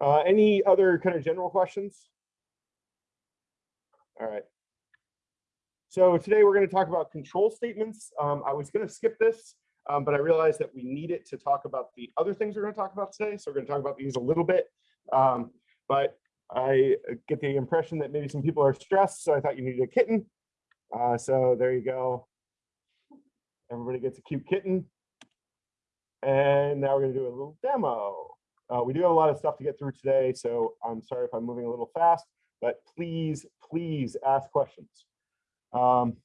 Uh, any other kind of general questions? All right. So today we're going to talk about control statements. Um, I was going to skip this, um, but I realized that we need it to talk about the other things we're going to talk about today. So we're going to talk about these a little bit. Um, but I get the impression that maybe some people are stressed, so I thought you needed a kitten. Uh, so there you go. Everybody gets a cute kitten. And now we're going to do a little demo. Uh, we do have a lot of stuff to get through today, so I'm sorry if I'm moving a little fast, but please, please ask questions. Um,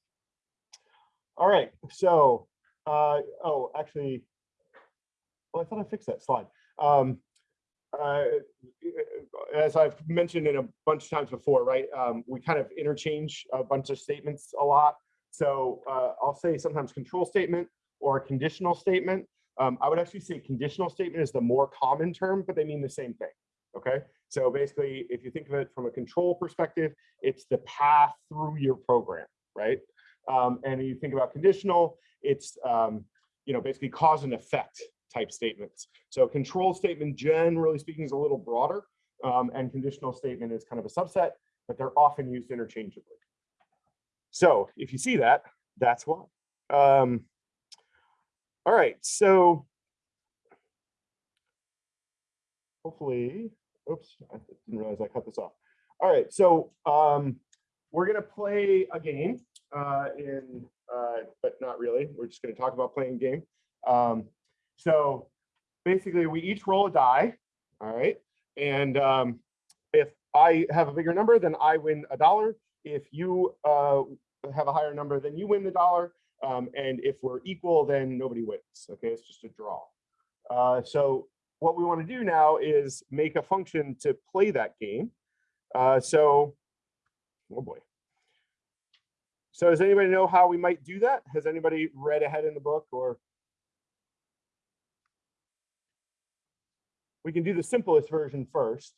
all right, so, uh, oh, actually, well, I thought I fixed that slide. Um, uh, as I've mentioned in a bunch of times before, right, um, we kind of interchange a bunch of statements a lot. So uh, I'll say sometimes control statement or a conditional statement. Um, I would actually say conditional statement is the more common term, but they mean the same thing. Okay, so basically, if you think of it from a control perspective, it's the path through your program, right? Um, and you think about conditional, it's um, you know basically cause and effect type statements. So control statement, generally speaking, is a little broader, um, and conditional statement is kind of a subset, but they're often used interchangeably. So if you see that, that's why. Um, all right, so hopefully, oops, I didn't realize I cut this off. All right, so um, we're gonna play a game uh, in, uh, but not really. We're just gonna talk about playing a game. Um, so basically, we each roll a die, all right? And um, if I have a bigger number, then I win a dollar. If you uh, have a higher number, then you win the dollar. Um, and if we're equal, then nobody wins. Okay, it's just a draw. Uh, so what we want to do now is make a function to play that game. Uh, so, oh boy. So does anybody know how we might do that? Has anybody read ahead in the book or? We can do the simplest version first.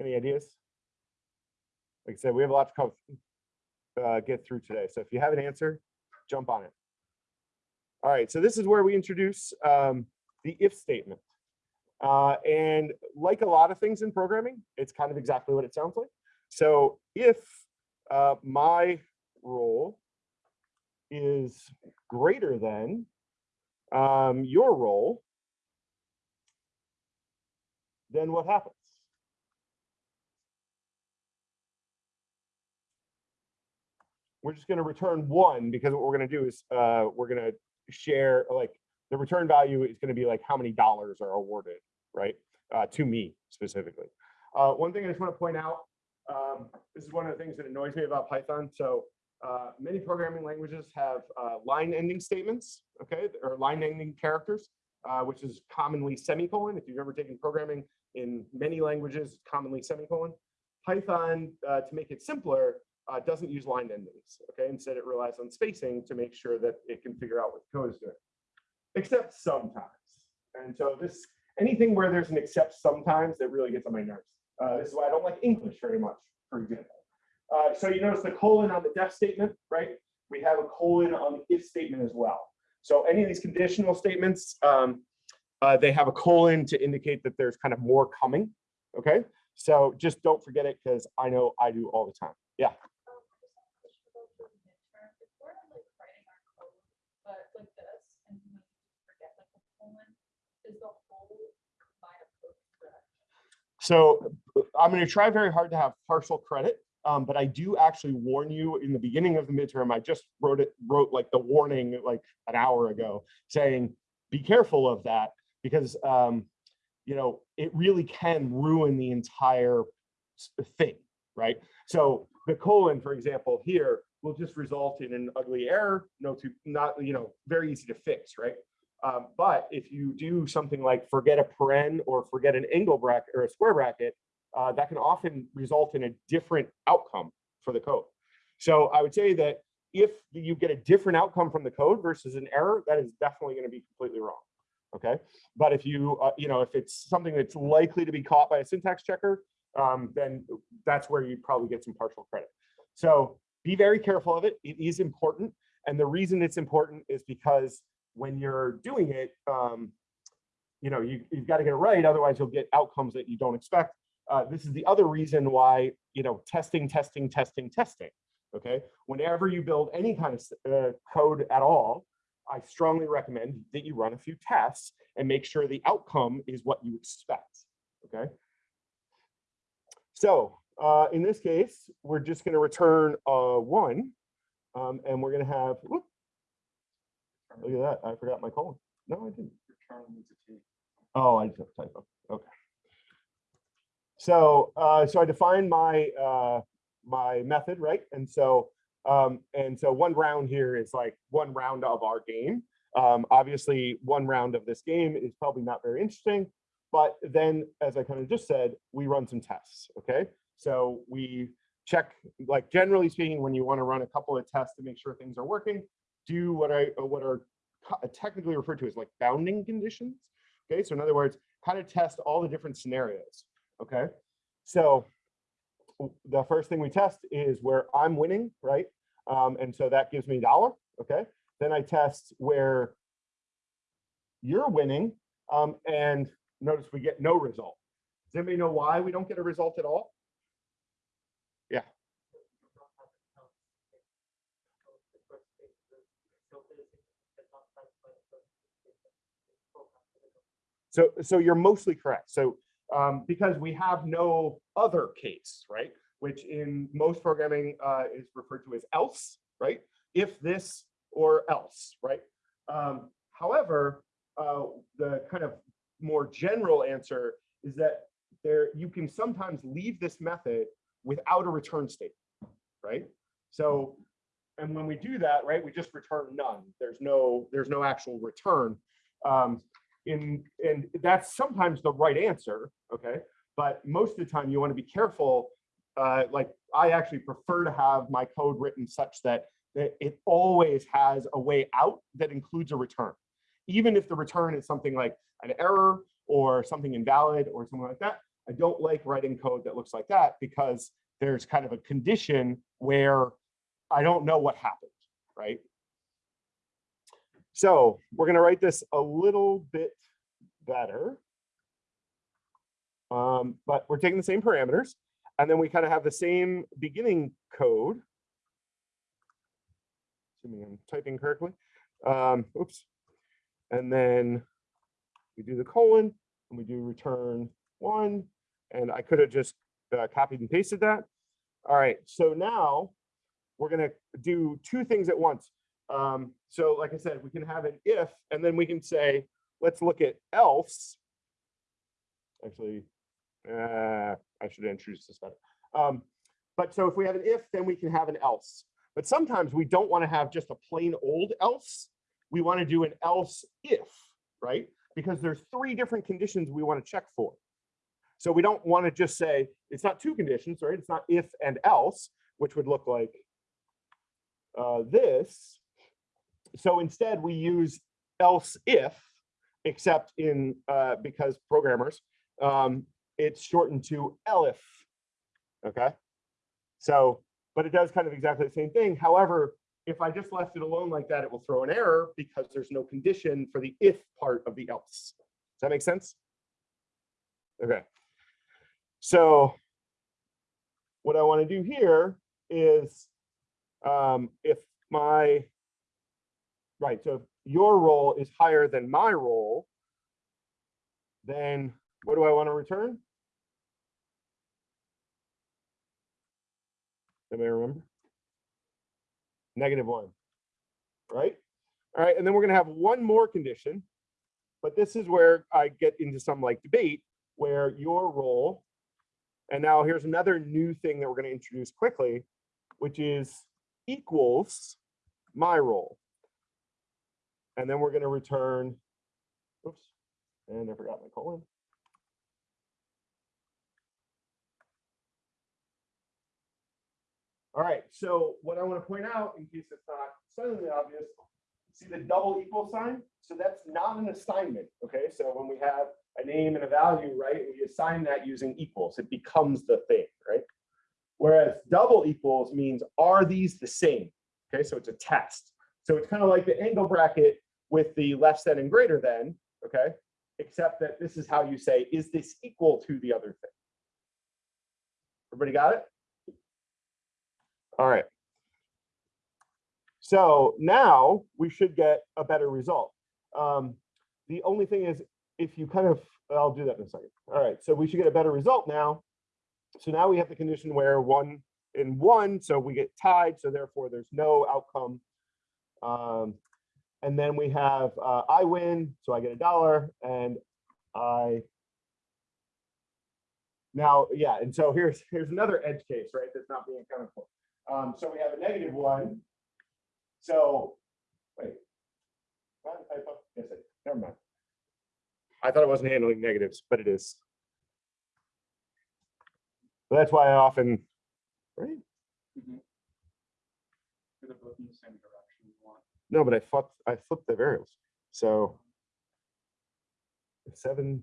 Any ideas? Like I said, we have a lot to uh, get through today. So if you have an answer, jump on it. All right, so this is where we introduce um, the if statement. Uh, and like a lot of things in programming, it's kind of exactly what it sounds like. So if uh, my roll is greater than um, your roll, then what happens? We're just going to return one because what we're going to do is uh, we're going to share like the return value is going to be like how many dollars are awarded, right? Uh, to me specifically. Uh, one thing I just want to point out, um, this is one of the things that annoys me about Python. So uh, many programming languages have uh, line ending statements, okay, or line ending characters, uh, which is commonly semicolon. If you've ever taken programming in many languages, commonly semicolon. Python, to make it simpler, uh, doesn't use line endings. Okay, instead it relies on spacing to make sure that it can figure out what the code is doing. Except sometimes. And so this anything where there's an except sometimes that really gets on my nerves. Uh, this is why I don't like English very much, for example. Uh, so you notice the colon on the def statement, right? We have a colon on the if statement as well. So any of these conditional statements, um, uh, they have a colon to indicate that there's kind of more coming. Okay, so just don't forget it because I know I do all the time. Yeah. So I'm going to try very hard to have partial credit, um, but I do actually warn you in the beginning of the midterm. I just wrote it, wrote like the warning like an hour ago, saying be careful of that because um, you know it really can ruin the entire thing, right? So the colon, for example, here will just result in an ugly error, no to not you know very easy to fix, right? Um, but if you do something like forget a paren or forget an angle bracket or a square bracket, uh, that can often result in a different outcome for the code. So I would say that if you get a different outcome from the code versus an error, that is definitely going to be completely wrong. Okay, but if you uh, you know if it's something that's likely to be caught by a syntax checker, um, then that's where you probably get some partial credit. So be very careful of it. It is important, and the reason it's important is because when you're doing it, um, you know, you, you've got to get it right, otherwise you'll get outcomes that you don't expect. Uh, this is the other reason why, you know, testing, testing, testing, testing, okay? Whenever you build any kind of uh, code at all, I strongly recommend that you run a few tests and make sure the outcome is what you expect, okay? So uh, in this case, we're just going to return uh, one, um, and we're going to have, whoop, look at that, I forgot my colon. No, I didn't. Oh, I just have a typo. Okay. So, uh, so I define my uh, my method, right? And so, um, and so one round here is like one round of our game. Um, obviously, one round of this game is probably not very interesting, but then, as I kind of just said, we run some tests. Okay, so we check, like generally speaking, when you want to run a couple of tests to make sure things are working, do what I what are technically referred to as like bounding conditions. Okay, so in other words, kind of test all the different scenarios. Okay, so the first thing we test is where I'm winning, right? Um, and so that gives me a dollar. Okay, then I test where you're winning, um, and notice we get no result. Does anybody know why we don't get a result at all? Yeah. So, so you're mostly correct. So um, because we have no other case, right? Which in most programming uh, is referred to as else, right? If this or else, right? Um, however, uh, the kind of more general answer is that there you can sometimes leave this method without a return statement, right? So, and when we do that, right, we just return none. There's no there's no actual return. Um, in and that's sometimes the right answer okay? But most of the time you want to be careful uh, like i actually prefer to have my code written such that, that it always has a way out that includes a return. Even if the return is something like an error or something invalid or something like that i don't like writing code that looks like that because there's kind of a condition where i don't know what happened right so we're going to write this a little bit better. Um, but we're taking the same parameters. And then we kind of have the same beginning code. Assuming I'm typing correctly. Um, oops. And then we do the colon and we do return one. And I could have just uh, copied and pasted that. All right, so now we're going to do two things at once. Um, so like I said, we can have an if, and then we can say, let's look at else. Actually, uh, I should introduce this better. Um, but so if we have an if, then we can have an else. But sometimes we don't want to have just a plain old else. We want to do an else if, right? Because there's three different conditions we want to check for. So we don't want to just say, it's not two conditions, right? It's not if and else, which would look like uh, this so instead we use else if, except in uh, because programmers, um, it's shortened to elif. Okay. So, but it does kind of exactly the same thing. However, if I just left it alone like that, it will throw an error because there's no condition for the if part of the else. Does that make sense? Okay. So what I want to do here is um, if my right, so if your roll is higher than my roll, then what do I want to return? Anybody remember? Negative one, right? All right, and then we're gonna have one more condition, but this is where I get into some like debate where your roll, and now here's another new thing that we're gonna introduce quickly, which is equals my roll. And then we're going to return, oops, and I forgot my colon. All right, so what I want to point out, in case it's not suddenly obvious, see the double equal sign? So that's not an assignment, okay? So when we have a name and a value, right, we assign that using equals, it becomes the thing, right? Whereas double equals means, are these the same? Okay, so it's a test. So it's kind of like the angle bracket with the less than and greater than, okay? except that this is how you say, is this equal to the other thing? Everybody got it? All right. So now we should get a better result. Um, the only thing is if you kind of, I'll do that in a second. All right, so we should get a better result now. So now we have the condition where one in one, so we get tied, so therefore there's no outcome. Um, and then we have uh, I win, so I get a dollar, and I now, yeah, and so here's here's another edge case, right? That's not being accounted for. Um, so we have a negative one. So wait? I thought, yes, I- never mind. I thought it wasn't handling negatives, but it is. So that's why I often, right? They're both in the same direction. you want. No, but I flipped, I flipped the variables. So seven.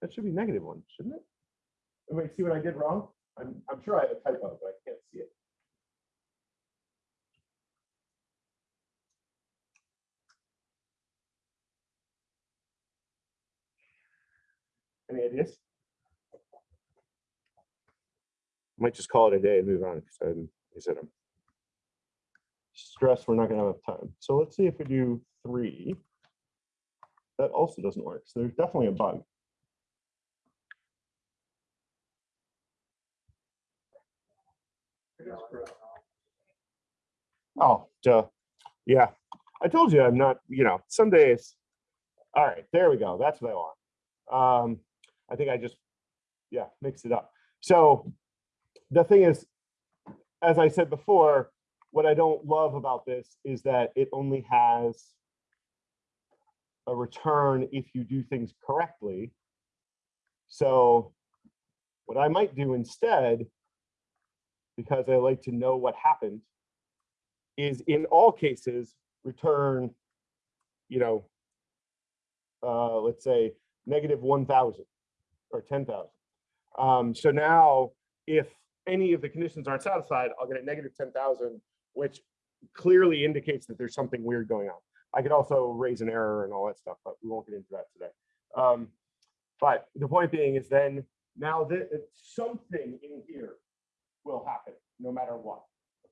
That should be negative one, shouldn't it? Wait, see what I did wrong? I'm, I'm sure I have a typo, but I can't see it. Any ideas? Might just call it a day and move on because I'm, I said I'm stressed we're not gonna have time. So let's see if we do three. That also doesn't work. So there's definitely a bug. Oh, duh. Yeah, I told you I'm not, you know, some days. All right, there we go. That's what I want. Um, I think I just, yeah, mixed it up. So the thing is, as I said before, what I don't love about this is that it only has a return if you do things correctly. So what I might do instead, because I like to know what happened, is in all cases return, you know, uh, let's say negative 1,000 or 10,000. Um, so now if any of the conditions aren't satisfied, I'll get a negative 10,000, which clearly indicates that there's something weird going on. I could also raise an error and all that stuff, but we won't get into that today. Um, but the point being is then now that something in here will happen no matter what.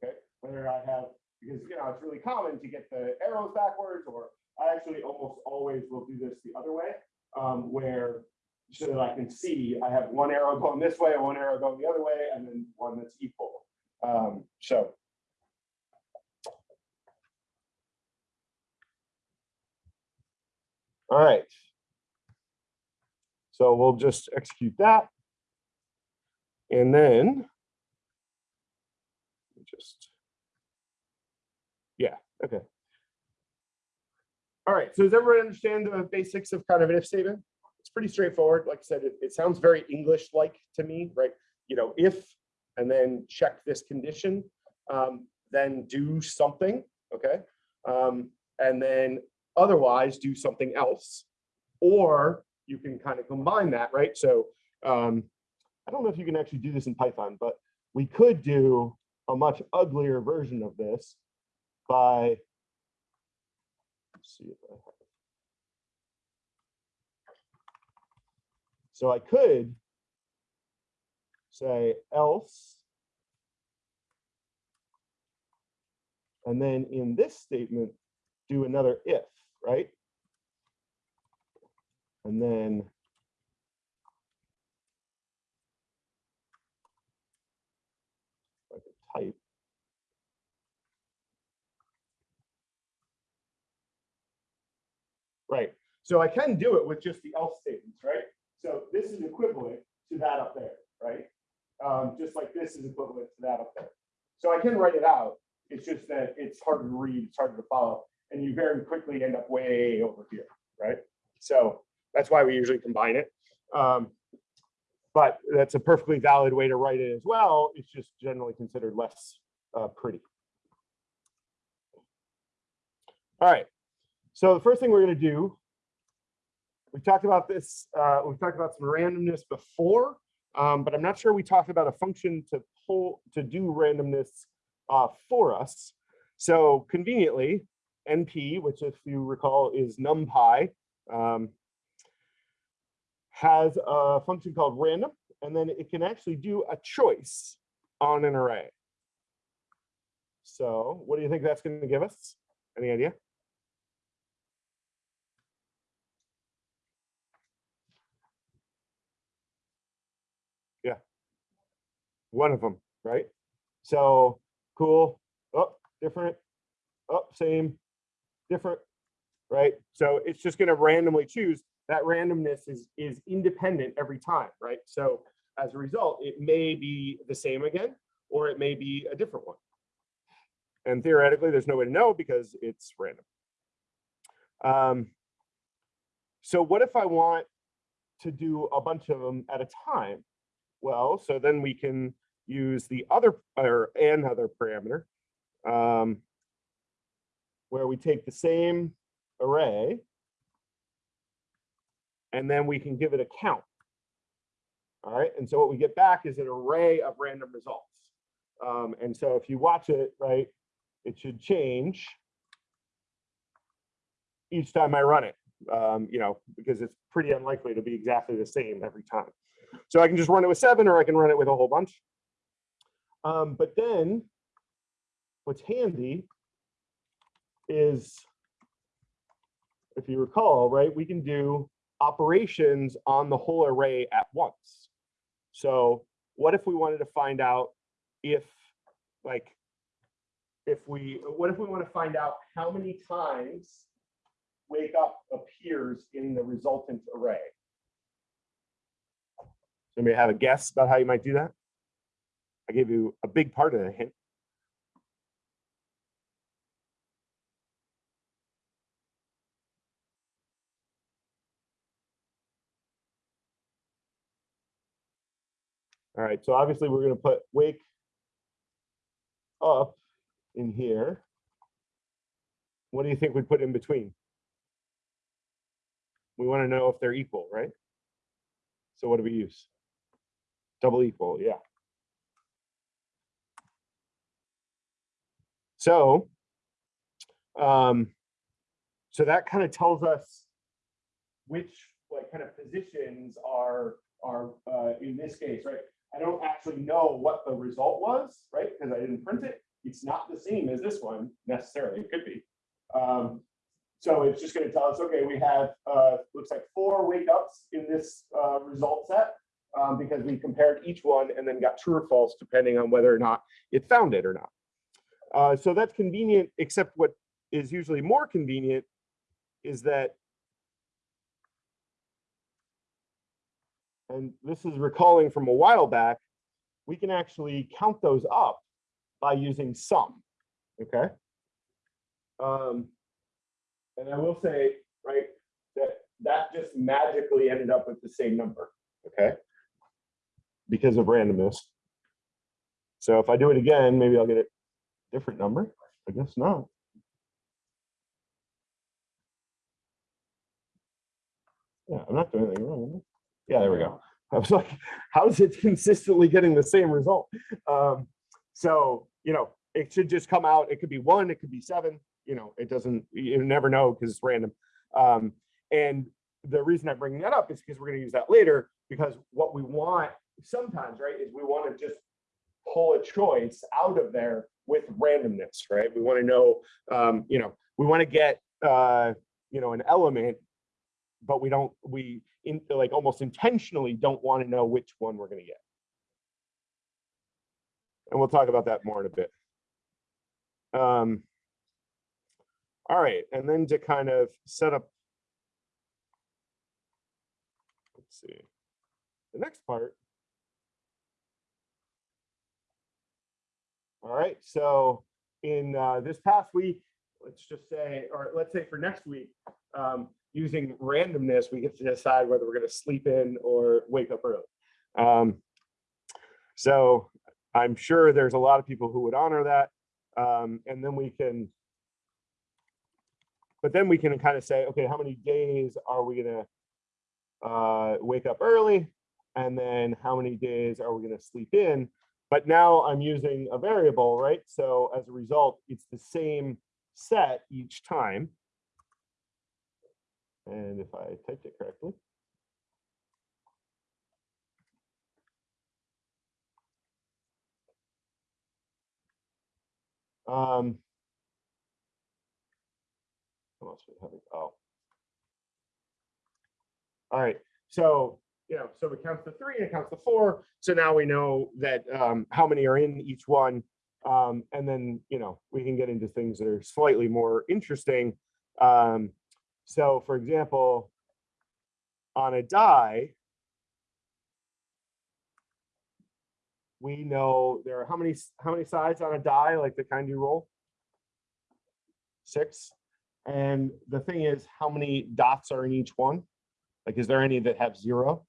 Okay, whether I have because you know it's really common to get the arrows backwards, or I actually almost always will do this the other way, um, where so that I can see I have one arrow going this way one arrow going the other way, and then one that's equal. Um, so. All right. So we'll just execute that. And then just, yeah, okay. All right, so does everyone understand the basics of kind of an if statement? It's pretty straightforward. Like I said, it, it sounds very English-like to me, right? You know, if, and then check this condition, um, then do something, okay? Um, and then otherwise do something else. Or you can kind of combine that, right? So um, I don't know if you can actually do this in Python, but we could do a much uglier version of this by see if I have. So I could say else and then in this statement do another if, right? And then I could type. Right, so I can do it with just the else statements, right? So this is equivalent to that up there, right? Um, just like this is equivalent to that up there. So I can write it out. It's just that it's harder to read, it's harder to follow, and you very quickly end up way over here, right? So that's why we usually combine it. Um, but that's a perfectly valid way to write it as well. It's just generally considered less uh, pretty. All right. So the first thing we're going to do, we talked about this, uh, we talked about some randomness before, um, but I'm not sure we talked about a function to pull to do randomness uh, for us. So conveniently, NP, which if you recall is numpy, um, has a function called random, and then it can actually do a choice on an array. So what do you think that's going to give us? Any idea? Yeah. One of them, right? So cool. Oh, different. Oh, same. Different. Right? So it's just going to randomly choose. That randomness is is independent every time, right? So as a result, it may be the same again, or it may be a different one. And theoretically, there's no way to know because it's random. Um, so what if I want to do a bunch of them at a time? Well, so then we can use the other or another parameter um, where we take the same array and then we can give it a count. All right, and so what we get back is an array of random results. Um, and so if you watch it, right, it should change each time I run it, um, you know, because it's pretty unlikely to be exactly the same every time. So I can just run it with seven or I can run it with a whole bunch. Um, but then what's handy is, if you recall, right, we can do operations on the whole array at once. So what if we wanted to find out if like if we what if we want to find out how many times wake up appears in the resultant array? Somebody have a guess about how you might do that? I gave you a big part of the hint. All right, so obviously we're going to put wake up in here. What do you think we put in between? We want to know if they're equal, right? So what do we use? Double equal, yeah. So, um, so that kind of tells us which like kind of positions are are uh, in this case, right? I don't actually know what the result was, right? Because I didn't print it. It's not the same as this one necessarily. It could be. Um, so it's just going to tell us, okay, we have uh, looks like four wake ups in this uh, result set um, because we compared each one and then got true or false depending on whether or not it found it or not. Uh, so that's convenient, except what is usually more convenient is that and this is recalling from a while back, we can actually count those up by using sum, okay? Um, and I will say, right, that that just magically ended up with the same number, okay? Because of randomness. So if I do it again, maybe I'll get a different number. I guess not. Yeah, I'm not doing anything wrong. Yeah, there we go. I was like, how is it consistently getting the same result? Um, so, you know, it should just come out. It could be one, it could be seven, you know, it doesn't, you never know because it's random. Um, and the reason I'm bringing that up is because we're going to use that later because what we want sometimes, right, is we want to just pull a choice out of there with randomness, right? We want to know, um, you know, we want to get, uh, you know, an element, but we don't, we in like almost intentionally don't want to know which one we're going to get. And we'll talk about that more in a bit. Um, all right, and then to kind of set up, let's see, the next part. All right, so in uh, this past week, let's just say, or let's say for next week, um, using randomness, we get to decide whether we're going to sleep in or wake up early. Um, so I'm sure there's a lot of people who would honor that. Um, and then we can, but then we can kind of say, okay, how many days are we going to uh, wake up early? And then how many days are we going to sleep in? But now I'm using a variable, right? So as a result, it's the same set each time. And if I typed it correctly. Um. what else we have? Oh. All right, so, you know, so it counts the three and it counts to four. So now we know that um, how many are in each one. Um, and then, you know, we can get into things that are slightly more interesting. Um, so for example, on a die, we know there are how many, how many sides on a die, like the kind you roll? Six. And the thing is, how many dots are in each one? Like, is there any that have zero?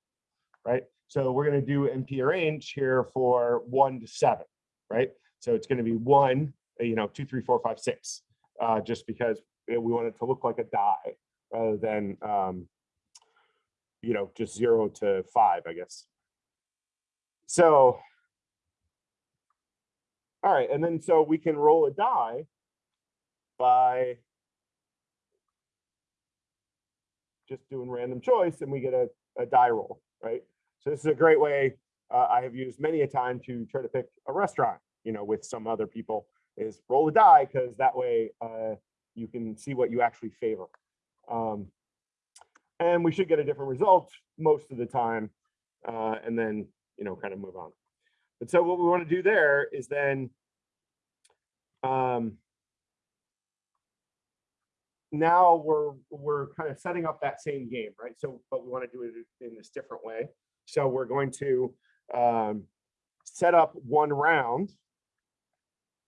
Right? So we're gonna do NP arange here for one to seven, right? So it's gonna be one, you know, two, three, four, five, six, uh, just because we want it to look like a die rather than, um, you know, just zero to five, I guess. So, all right, and then so we can roll a die by just doing random choice and we get a, a die roll, right? So this is a great way, uh, I have used many a time to try to pick a restaurant, you know, with some other people is roll a die because that way uh, you can see what you actually favor. Um, and we should get a different result most of the time uh, and then, you know, kind of move on. But so what we want to do there is then um, now we're we're kind of setting up that same game, right? So, but we want to do it in this different way. So we're going to um, set up one round,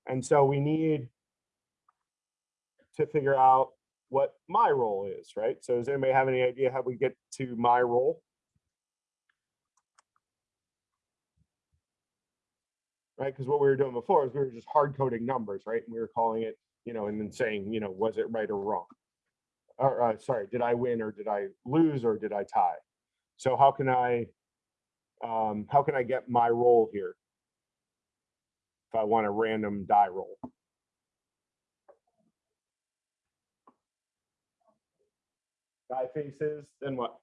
and so we need to figure out what my roll is, right? So does anybody have any idea how we get to my roll? Right, because what we were doing before is we were just hard coding numbers, right? And we were calling it, you know, and then saying, you know, was it right or wrong? Or, uh, sorry, did I win or did I lose or did I tie? So how can I, um, how can I get my roll here? If I want a random die roll. Die faces, then what?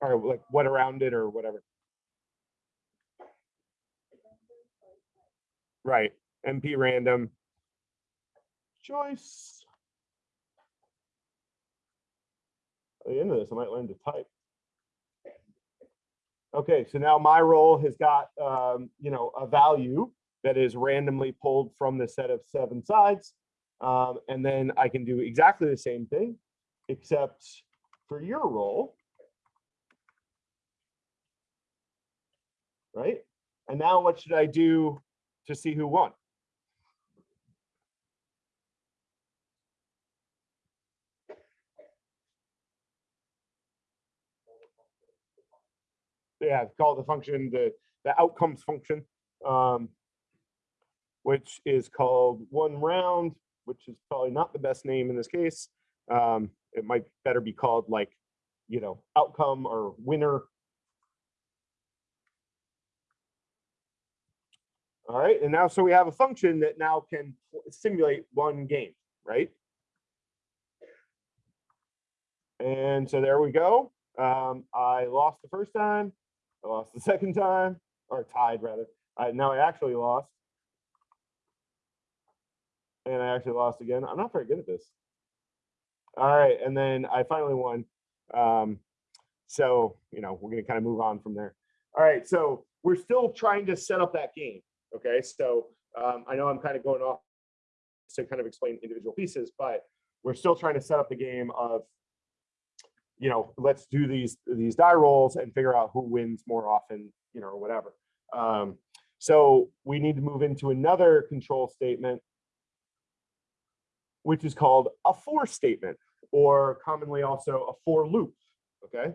Or like what around it or whatever. Right, NP random. Choice. At the end of this, I might learn to type. Okay, so now my roll has got, um, you know, a value that is randomly pulled from the set of seven sides. Um, and then I can do exactly the same thing, except for your roll. Right? And now what should I do to see who won? Yeah, call the function the the outcomes function, um, which is called one round, which is probably not the best name in this case. Um, it might better be called like, you know, outcome or winner. All right, and now so we have a function that now can simulate one game, right? And so there we go. Um, I lost the first time. I lost the second time, or tied rather. I now I actually lost. And I actually lost again. I'm not very good at this. All right, and then I finally won. Um, so, you know, we're gonna kind of move on from there. All right, so we're still trying to set up that game. Okay, so um, I know I'm kind of going off to kind of explain individual pieces, but we're still trying to set up the game of you know, let's do these these die rolls and figure out who wins more often, you know, or whatever. Um, so we need to move into another control statement, which is called a for statement, or commonly also a for loop. Okay.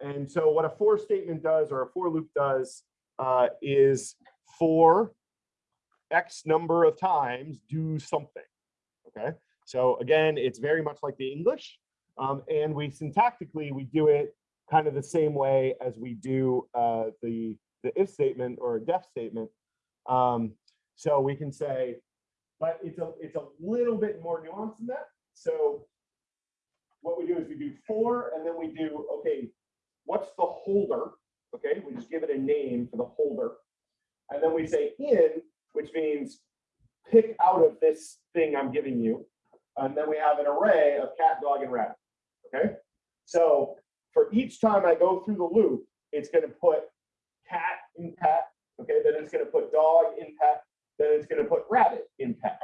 And so what a for statement does or a for loop does uh, is for X number of times do something. Okay. So again, it's very much like the English. Um, and we syntactically, we do it kind of the same way as we do uh, the, the if statement or a def statement. Um, so we can say but it's a, it's a little bit more nuanced than that. So what we do is we do for, and then we do, okay, what's the holder? Okay, we just give it a name for the holder. And then we say in, which means pick out of this thing I'm giving you. And then we have an array of cat, dog, and rabbit. Okay, so for each time I go through the loop, it's going to put cat in pet. Okay, then it's going to put dog in pet. Then it's going to put rabbit in pet.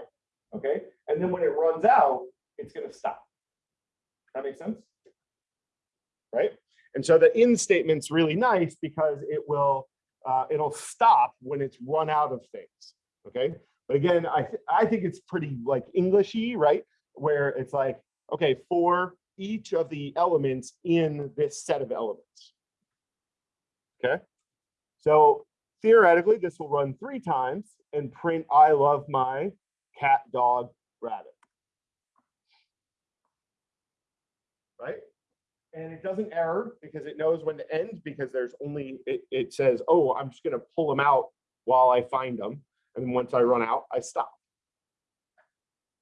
Okay, and then when it runs out, it's going to stop. That makes sense? Right? And so the in statement's really nice because it will, uh, it'll stop when it's run out of things. Okay, but again, I, th- I think it's pretty like Englishy, right? Where it's like, okay, for each of the elements in this set of elements. Okay, so theoretically, this will run three times and print I love my cat, dog, rabbit. Right? And it doesn't error because it knows when to end because there's only, it, it says, oh, I'm just gonna pull them out while I find them. And then once I run out, I stop.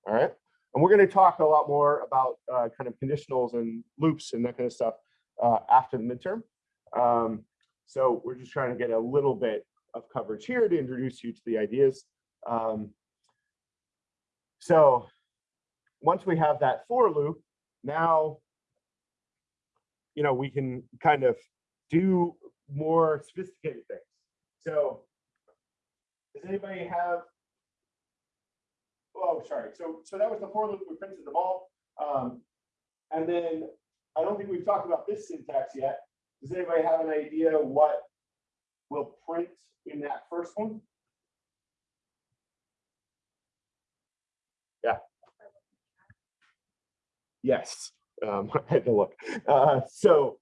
All right. And we're going to talk a lot more about uh, kind of conditionals and loops and that kind of stuff uh, after the midterm. Um, so we're just trying to get a little bit of coverage here to introduce you to the ideas. Um, so once we have that for loop, now, you know, we can kind of do more sophisticated things. So does anybody have? Oh, sorry. So, so that was the for loop. We printed them all. Um, and then I don't think we've talked about this syntax yet. Does anybody have an idea what will print in that first one? Yeah. Yes, um, I had to look. Uh, so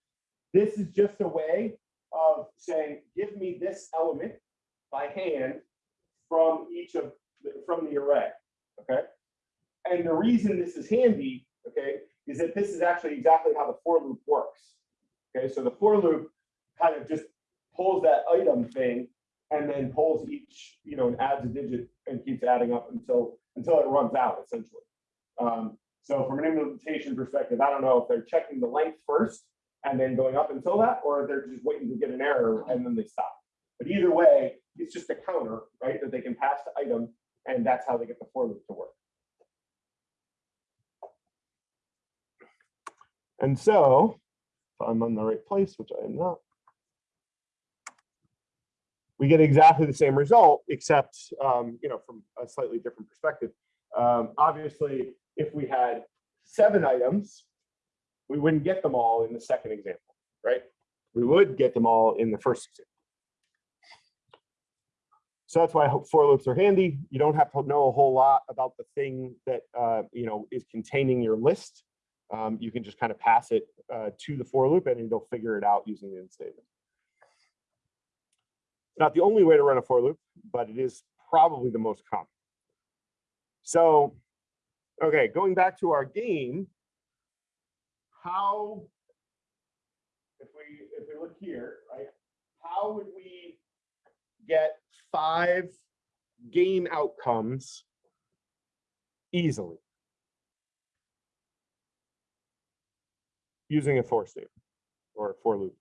this is just a way of saying, give me this element by hand from each of, the- from the array, okay? And the reason this is handy, okay, is that this is actually exactly how the for loop works. Okay, so the for loop kind of just pulls that item thing and then pulls each, you know, and adds a digit and keeps adding up until, until it runs out essentially. Um, so from an implementation perspective, I don't know if they're checking the length first and then going up until that, or if they're just waiting to get an error and then they stop. But either way, it's just a counter, right, that they can pass to item, and that's how they get the for loop to work. And so, if I'm on the right place, which I am not, we get exactly the same result, except, um, you know, from a slightly different perspective. Um, obviously, if we had seven items, we wouldn't get them all in the second example, right? We would get them all in the first example. So that's why I hope for loops are handy. You don't have to know a whole lot about the thing that, uh, you know, is containing your list. Um, you can just kind of pass it uh, to the for loop and it'll figure it out using the in statement. It's not the only way to run a for loop, but it is probably the most common. So, okay, going back to our game, how, if we if we look here, right, how would we get five game outcomes easily using a for statement or a for loop?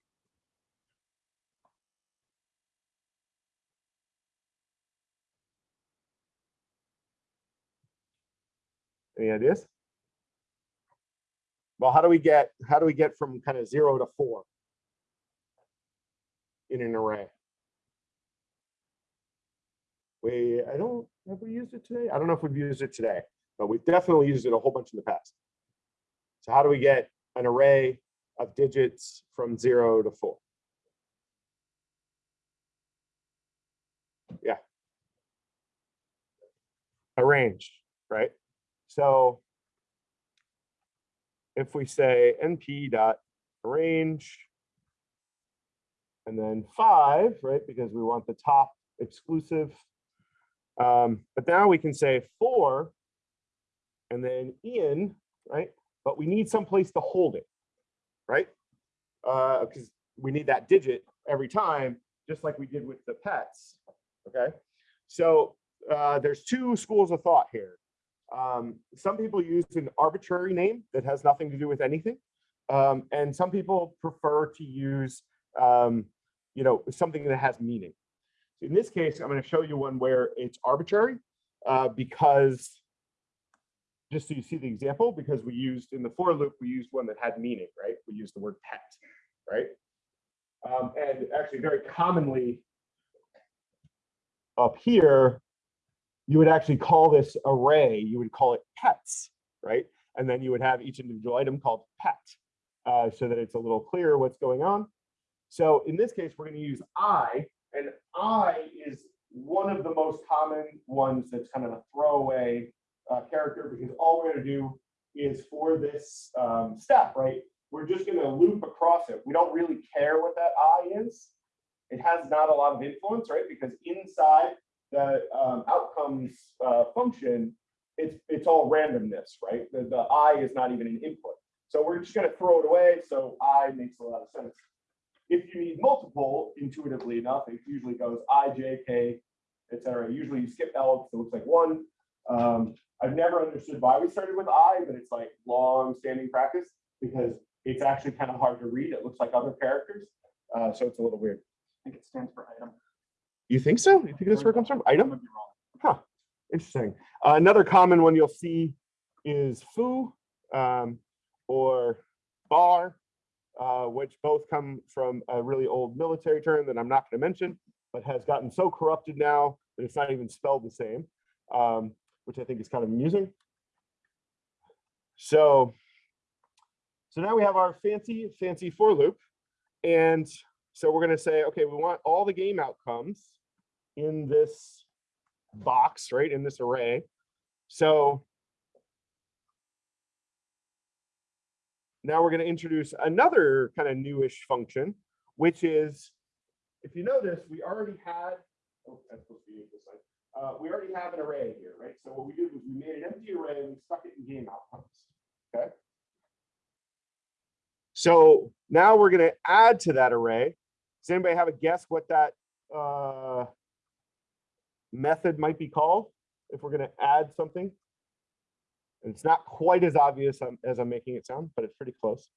Any ideas? Well, how do we get, how do we get from kind of zero to four? In an array? We, I don't, have we used it today? I don't know if we've used it today, but we've definitely used it a whole bunch in the past. So how do we get an array of digits from zero to four? Yeah. Arrange, right? So if we say np dot arange and then five, right? Because we want the top exclusive. Um, but now we can say four and then in, right? But we need some place to hold it, right? Uh, because we need that digit every time, just like we did with the pets. Okay. So uh, there's two schools of thought here. Um, some people use an arbitrary name that has nothing to do with anything. Um, and some people prefer to use, um, you know, something that has meaning. So in this case, I'm going to show you one where it's arbitrary uh, because just so you see the example, because we used in the for loop, we used one that had meaning, right? We used the word pet, right? Um, and actually very commonly up here, you would actually call this array, you would call it pets, right? And then you would have each individual item called pet, uh, so that it's a little clearer what's going on. So in this case, we're going to use I, and I is one of the most common ones that's kind of a throwaway uh, character because all we're going to do is for this um, step, right? We're just going to loop across it. We don't really care what that I is. It has not a lot of influence, right? Because inside the um, outcomes uh, function, it's it's all randomness, right? The, the I is not even an input. So we're just going to throw it away. So I makes a lot of sense. If you need multiple, intuitively enough, it usually goes I, J, K, etc. Usually you skip L because it looks like one. Um, I've never understood why we started with I, but it's like long standing practice because it's actually kind of hard to read. It looks like other characters. Uh, so it's a little weird. I think it stands for item. You think so? You think that's where it comes from? Item? might be wrong. Huh, interesting. Uh, another common one you'll see is foo um, or bar, uh, which both come from a really old military term that I'm not going to mention, but has gotten so corrupted now that it's not even spelled the same, um, which I think is kind of amusing. So, so now we have our fancy, fancy for loop. And so we're going to say, okay, we want all the game outcomes in this box, right, in this array. So now we're going to introduce another kind of newish function, which is, if you notice, we already had, oh, that's supposed to be. Uh, we already have an array here, right? So what we did was we made an empty array and we stuck it in game outcomes, okay? So now we're going to add to that array. Does anybody have a guess what that uh, method might be called if we're going to add something? And it's not quite as obvious um, as I'm making it sound, but it's pretty close.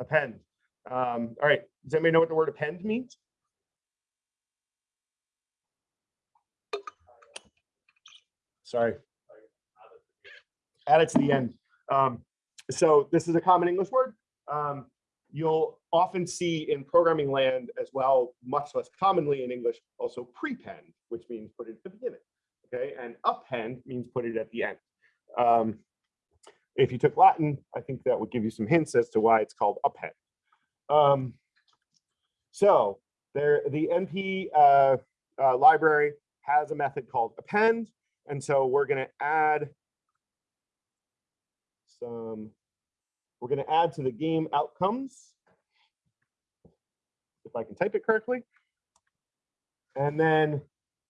Append. Um, all right. Does anybody know what the word append means? Sorry. Add it to the end. Um, so this is a common English word. Um, you'll often see in programming land as well, much less commonly in English, also prepend, which means put it at the beginning. Okay, and append means put it at the end. Um, if you took Latin, I think that would give you some hints as to why it's called append. Um, so there, the NP uh, uh, library has a method called append, and so we're going to add some we're going to add to the game outcomes, if I can type it correctly. And then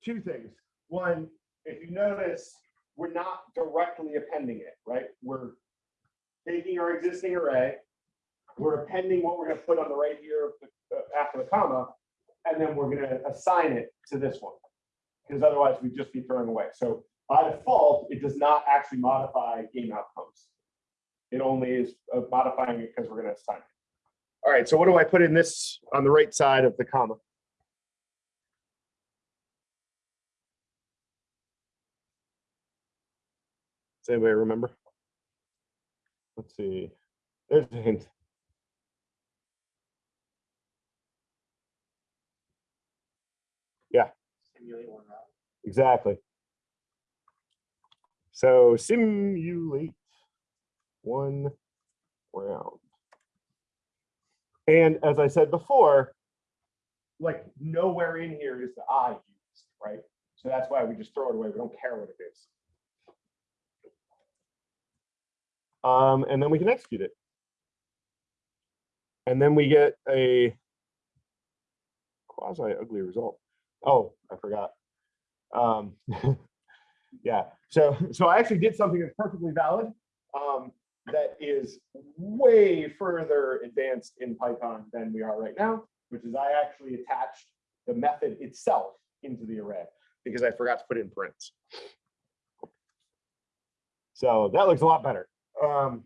two things. One, if you notice, we're not directly appending it, right? We're taking our existing array, we're appending what we're going to put on the right here uh, after the comma, and then we're going to assign it to this one, because otherwise we'd just be throwing away. So by default, it does not actually modify game outcomes. It only is uh, modifying it because we're going to assign it. All right, so what do I put in this on the right side of the comma? Does anybody remember? Let's see. There's a hint. Simulate one. Exactly. So simulate one round. And as I said before, like nowhere in here is the I used, right? So that's why we just throw it away. We don't care what it is. Um, and then we can execute it. And then we get a quasi ugly result. Oh, I forgot. Um, yeah, so so I actually did something that's perfectly valid. Um, that is way further advanced in Python than we are right now, which is I actually attached the method itself into the array because I forgot to put in prints. So that looks a lot better. Um,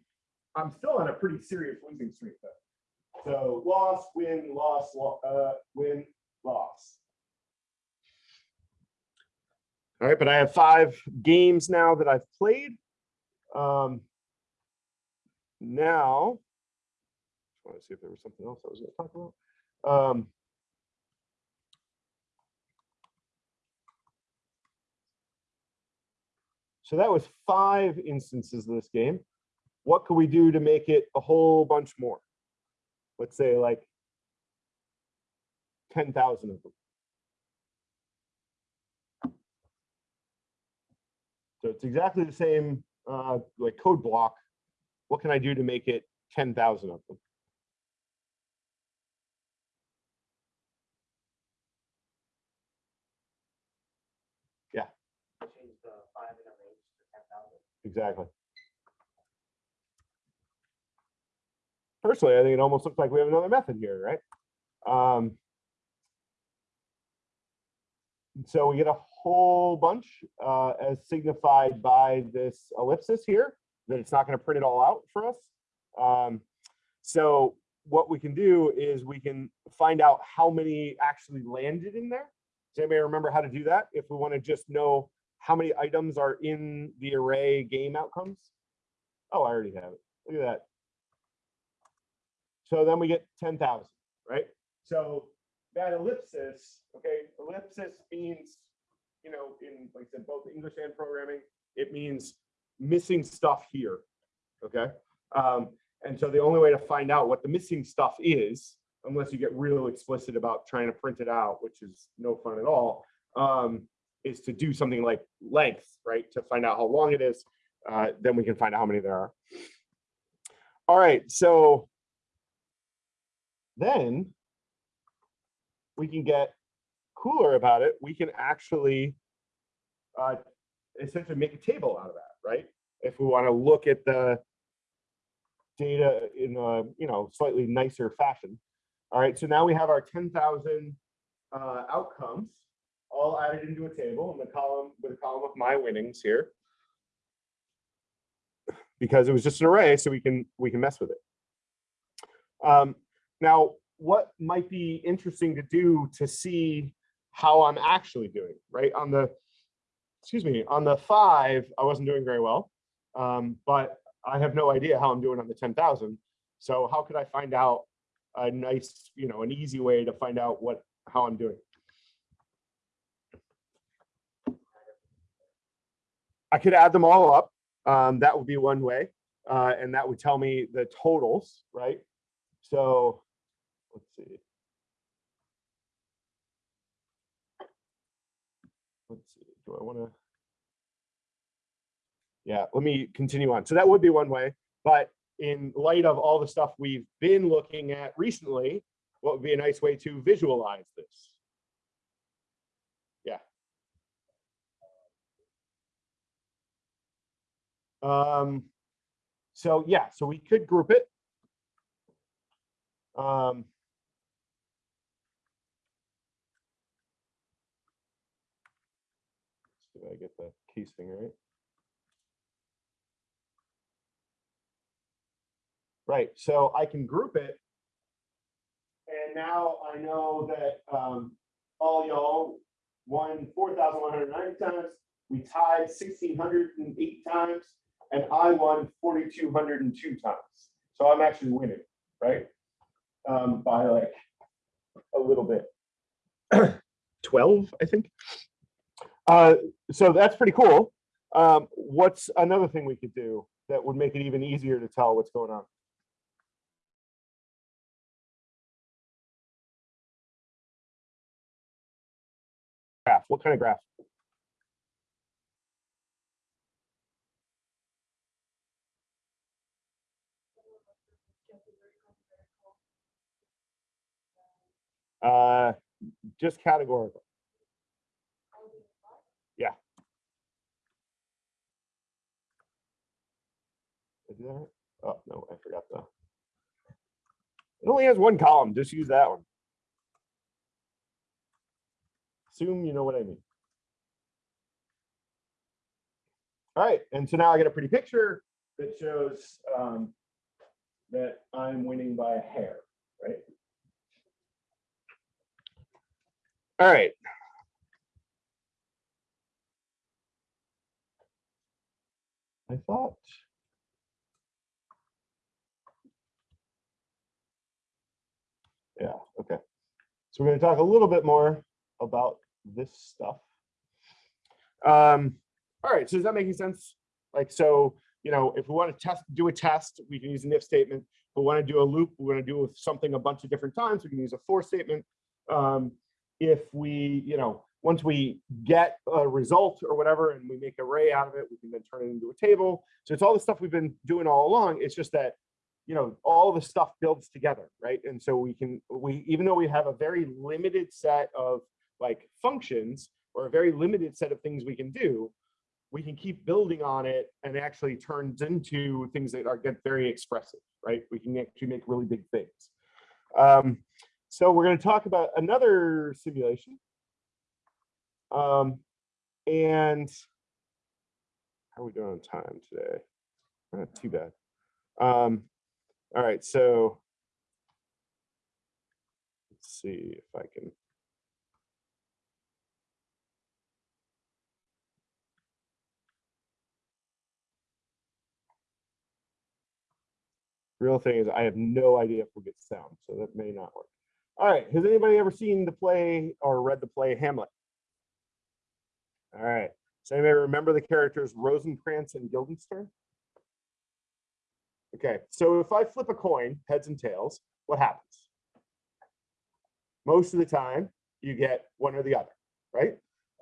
I'm still on a pretty serious losing streak though. So loss, win, loss, lo- uh, win, loss. All right, but I have five games now that I've played. Um, now, I want to see if there was something else I was going to talk about. Um, so that was five instances of this game. What could we do to make it a whole bunch more? Let's say like 10,000 of them. So it's exactly the same uh, like code block. What can I do to make it 10,000 of them? Change the five in arange ten thousand. Exactly. Personally, I think it almost looks like we have another method here, right? Um, so we get a whole bunch uh, as signified by this ellipsis here, that it's not going to print it all out for us. Um, so what we can do is we can find out how many actually landed in there. Does anybody remember how to do that? If we want to just know how many items are in the array game outcomes? Oh, I already have it. Look at that. So then we get 10,000, right? So that ellipsis, okay, ellipsis means, you know, in, like I said, both English and programming, it means missing stuff here, okay? Um, and so the only way to find out what the missing stuff is, unless you get real explicit about trying to print it out, which is no fun at all, um, is to do something like length, right? To find out how long it is, uh, then we can find out how many there are. All right, so then we can get cooler about it. We can actually uh, essentially make a table out of that, right? If we want to look at the data in a you know slightly nicer fashion. All right, so now we have our 10,000 uh, outcomes all added into a table in the column with a column of my winnings here. Because it was just an array, so we can we can mess with it. Um, now, what might be interesting to do to see how I'm actually doing, right? On the, excuse me, on the five, I wasn't doing very well, um, but I have no idea how I'm doing on the 10,000. So how could I find out a nice, you know, an easy way to find out what, how I'm doing? I could add them all up. Um, that would be one way. Uh, and that would tell me the totals, right? So let's see. Let's see, do I want to? Yeah, let me continue on. So that would be one way, but in light of all the stuff we've been looking at recently, what would be a nice way to visualize this? Yeah. Um, so yeah, so we could group it. Um, Did I get the case thing right? Right, so I can group it. And now I know that um, all y'all won four thousand one hundred ninety times. We tied sixteen hundred and eight times, and I won forty-two hundred and two times. So I'm actually winning, right? Um, by like a little bit. Twelve, I think. Uh, so that's pretty cool. Um, what's another thing we could do that would make it even easier to tell what's going on? Graph, what kind of graph? Uh, just categorical. Yeah. Did I do that? Oh, no, I forgot the. It only has one column, just use that one. assume you know what I mean. All right, and so now I get a pretty picture that shows um, that I'm winning by a hair, right? All right. I thought. Yeah, okay. So we're going to talk a little bit more about this stuff. Um, all right, so is that making sense? Like, so, you know, if we want to test, do a test, we can use an if statement. If we want to do a loop, we want to do something a bunch of different times, we can use a for statement. Um, if we, you know, once we get a result or whatever, and we make an array out of it, we can then turn it into a table. So it's all the stuff we've been doing all along. It's just that, you know, all the stuff builds together, right? And so we can, we, even though we have a very limited set of like functions or a very limited set of things we can do, we can keep building on it and it actually turns into things that are get very expressive, right? We can actually make really big things. Um, so we're going to talk about another simulation. Um, and how are we doing on time today? Not too bad. Um, all right, so let's see if I can. Real thing is I have no idea if we'll get sound, so that may not work. All right, has anybody ever seen the play or read the play Hamlet? All right, so anybody remember the characters Rosencrantz and Guildenstern? Okay, so if I flip a coin, heads and tails, what happens? Most of the time, you get one or the other, right?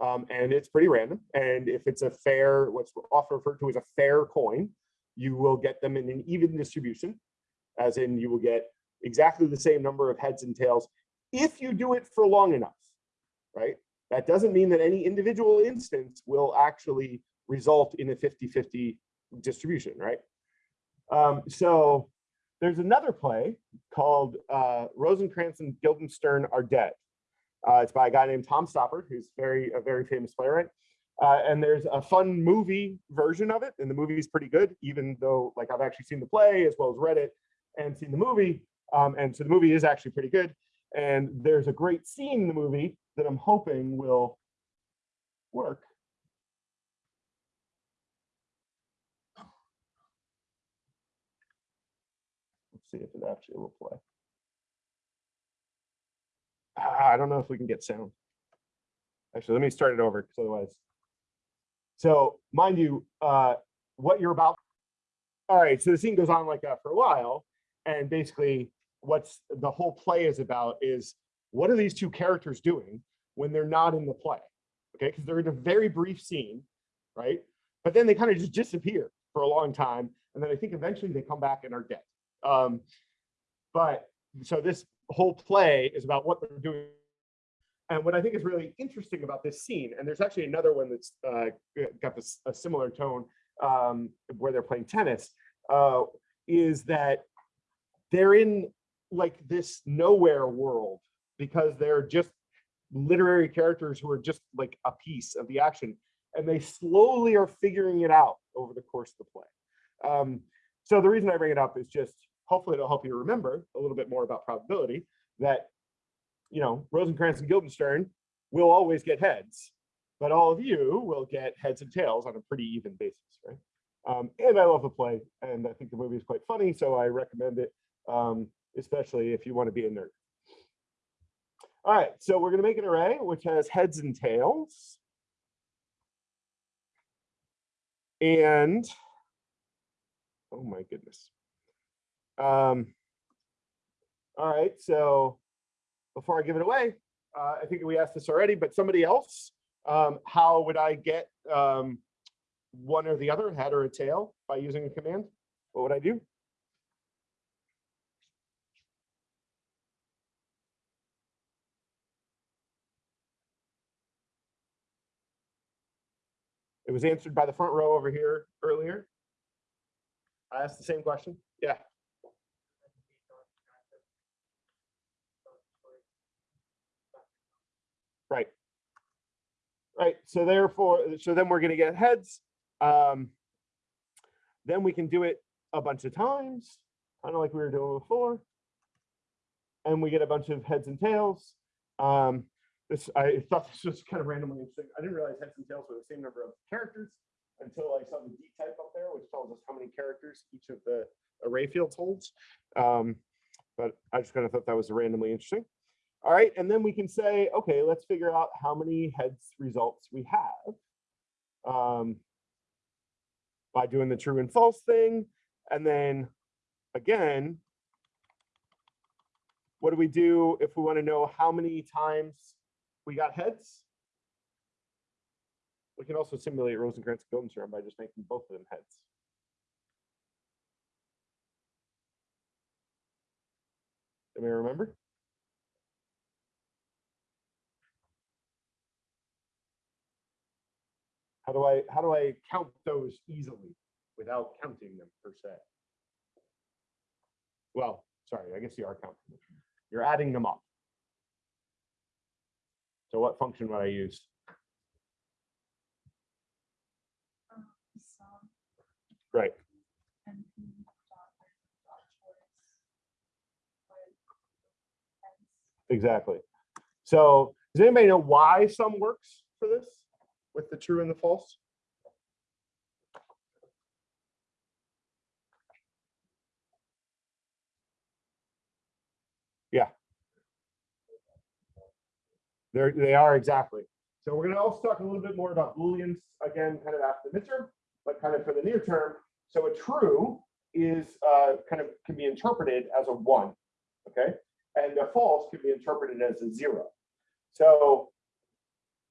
Um, and it's pretty random. And if it's a fair, what's often referred to as a fair coin, you will get them in an even distribution, as in you will get exactly the same number of heads and tails if you do it for long enough, right? That doesn't mean that any individual instance will actually result in a 50-50 distribution, right? Um, so there's another play called uh, Rosencrantz and Guildenstern Are Dead. Uh, it's by a guy named Tom Stoppard, who's very a very famous playwright. Uh, and there's a fun movie version of it, and the movie is pretty good, even though like I've actually seen the play as well as read it and seen the movie. Um, and so the movie is actually pretty good. And there's a great scene in the movie that I'm hoping will work. Let's see if it actually will play. Ah, I don't know if we can get sound. Actually, let me start it over because otherwise. So mind you, uh, what you're about. All right, so the scene goes on like that for a while. And basically what's the whole play is about is what are these two characters doing when they're not in the play? Okay, because they're in a very brief scene, right? But then they kind of just disappear for a long time. And then I think eventually they come back and are dead. Um, but so this whole play is about what they're doing. And what I think is really interesting about this scene, and there's actually another one that's uh, got this a similar tone um, where they're playing tennis, uh, is that they're in like this nowhere world because they're just literary characters who are just like a piece of the action and they slowly are figuring it out over the course of the play. Um, so the reason I bring it up is just hopefully it'll help you remember a little bit more about probability that, you know, Rosencrantz and Guildenstern will always get heads, but all of you will get heads and tails on a pretty even basis, right? Um, and I love the play and I think the movie is quite funny, so I recommend it, um, especially if you want to be a nerd. All right, so we're going to make an array which has heads and tails. And, oh my goodness. Um, all right, so before I give it away, uh, I think we asked this already, but somebody else, um, how would I get um, one or the other, head or a tail, by using a command? What would I do? It was answered by the front row over here earlier. I asked the same question. Yeah. Right. right? So therefore, so then we're gonna get heads. Um, then we can do it a bunch of times, kind of like we were doing before. And we get a bunch of heads and tails. Um, this, I thought this was kind of randomly interesting. I didn't realize heads and tails were the same number of characters until I saw the dtype up there, which tells us how many characters each of the array fields holds. Um, but I just kind of thought that was randomly interesting. All right, and then we can say, okay, let's figure out how many heads results we have um, by doing the true and false thing. And then again, what do we do if we want to know how many times we got heads? We can also simulate Rosencrantz-Gilden's theorem by just making both of them heads. Anybody remember? How do I, how do I count those easily without counting them per se? Well, sorry, I guess you are counting them. You're adding them up. So what function would I use? Right, exactly. So does anybody know why sum works for this with the true and the false? Yeah. They're, they are exactly. So we're gonna also talk a little bit more about booleans again, kind of after the midterm, but kind of for the near term. So a true is uh, kind of can be interpreted as a one, okay? And a false can be interpreted as a zero. So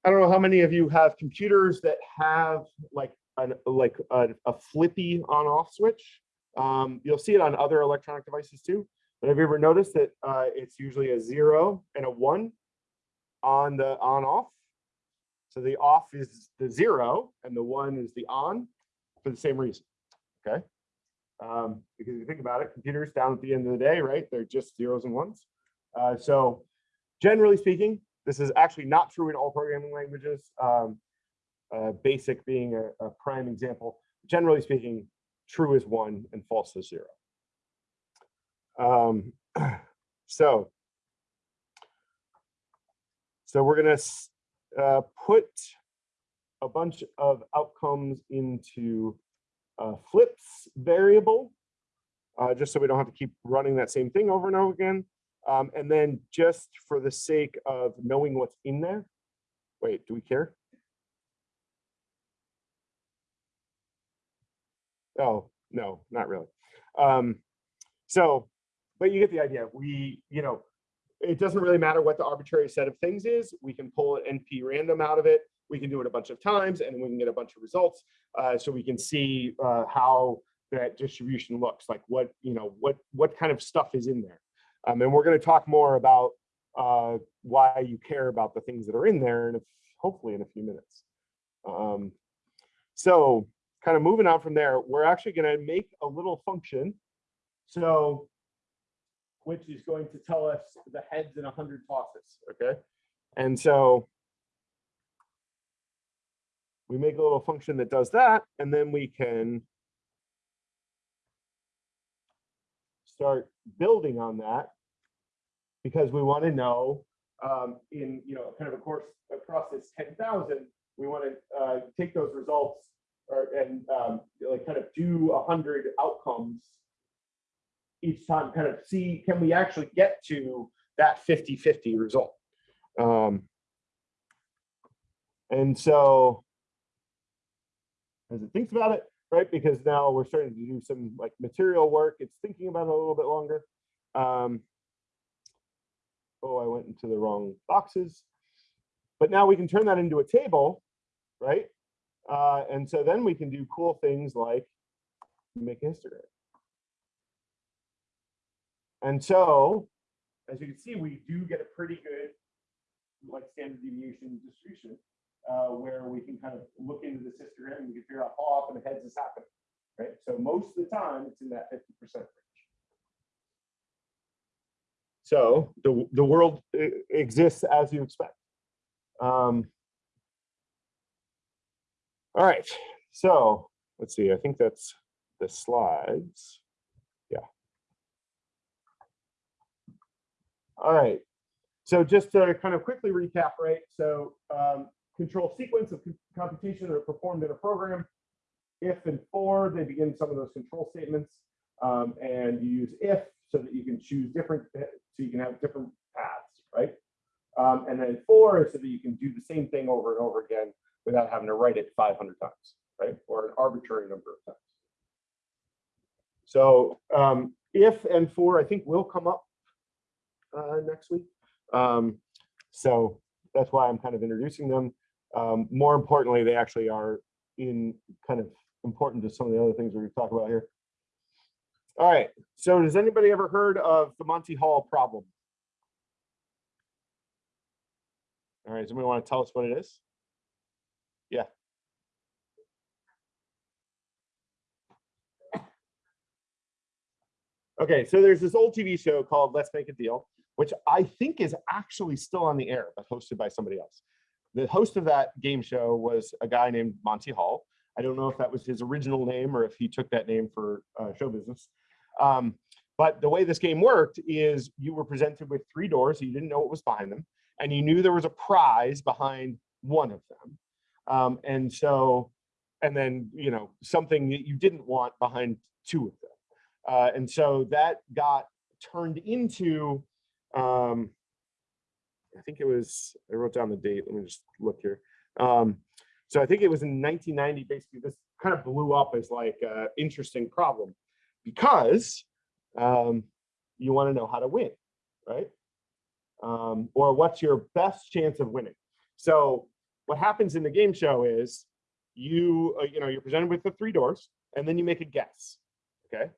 I don't know how many of you have computers that have like an like a, a flippy on off switch. Um, you'll see it on other electronic devices too. But have you ever noticed that uh, it's usually a zero and a one on the on off? So the off is the zero and the one is the on for the same reason. Okay. Um, because if you think about it, computers down at the end of the day, right? They're just zeros and ones. Uh, so generally speaking, this is actually not true in all programming languages. Um, uh, BASIC being a, a prime example. Generally speaking, true is one and false is zero. Um, so, so we're gonna uh, put a bunch of outcomes into flips variable, uh, just so we don't have to keep running that same thing over and over again. Um, and then just for the sake of knowing what's in there, wait, do we care? Oh, no, not really. Um, so, but you get the idea. We, you know, it doesn't really matter what the arbitrary set of things is. We can pull an NP random out of it. We can do it a bunch of times and we can get a bunch of results. Uh, so we can see uh, how that distribution looks like what, you know, what, what kind of stuff is in there. Um, and we're going to talk more about uh, why you care about the things that are in there and hopefully in a few minutes. Um, so kind of moving on from there, we're actually going to make a little function. So which is going to tell us the heads in 100 tosses, okay? And so we make a little function that does that, and then we can start building on that because we want to know um, in, you know, kind of a course across this 10,000, we want to uh, take those results or and um, like kind of do 100 outcomes each time kind of see, can we actually get to that 50-50 result? Um, and so as it thinks about it, right, because now we're starting to do some like material work, it's thinking about it a little bit longer. Um, oh, I went into the wrong boxes. But now we can turn that into a table, right? Uh, and so then we can do cool things like make a histogram. And so, as you can see, we do get a pretty good like standard deviation distribution uh, where we can kind of look into this histogram and we can figure out how often the heads is happening, right? So most of the time it's in that 50% range. So the, the world exists as you expect. Um, All right, so let's see, I think that's the slides. Yeah. All right, so just to kind of quickly recap, right? So um, control sequence of computation that are performed in a program. If and for, they begin some of those control statements. Um, and you use if so that you can choose different, so you can have different paths, right? Um, and then for is so that you can do the same thing over and over again without having to write it 500 times, right? Or an arbitrary number of times. So um, if and for, I think will come up uh, next week. Um, so that's why I'm kind of introducing them. Um, more importantly, they actually are in kind of important to some of the other things we're going to talk about here. All right. So has anybody ever heard of the Monty Hall problem? All right. Anybody want to tell us what it is? Yeah. Okay, so there's this old TV show called Let's Make a Deal, which I think is actually still on the air, but hosted by somebody else. The host of that game show was a guy named Monty Hall. I don't know if that was his original name or if he took that name for uh, show business. Um, but the way this game worked is you were presented with three doors, you didn't know what was behind them, and you knew there was a prize behind one of them. Um, and so, and then, you know, something that you didn't want behind two of them. Uh, and so that got turned into, um, I think it was, I wrote down the date. Let me just look here. Um, so I think it was in 1990, basically this kind of blew up as like an interesting problem because um, you want to know how to win, right? Um, or what's your best chance of winning? So what happens in the game show is you, uh, you know, you're presented with the three doors and then you make a guess, okay?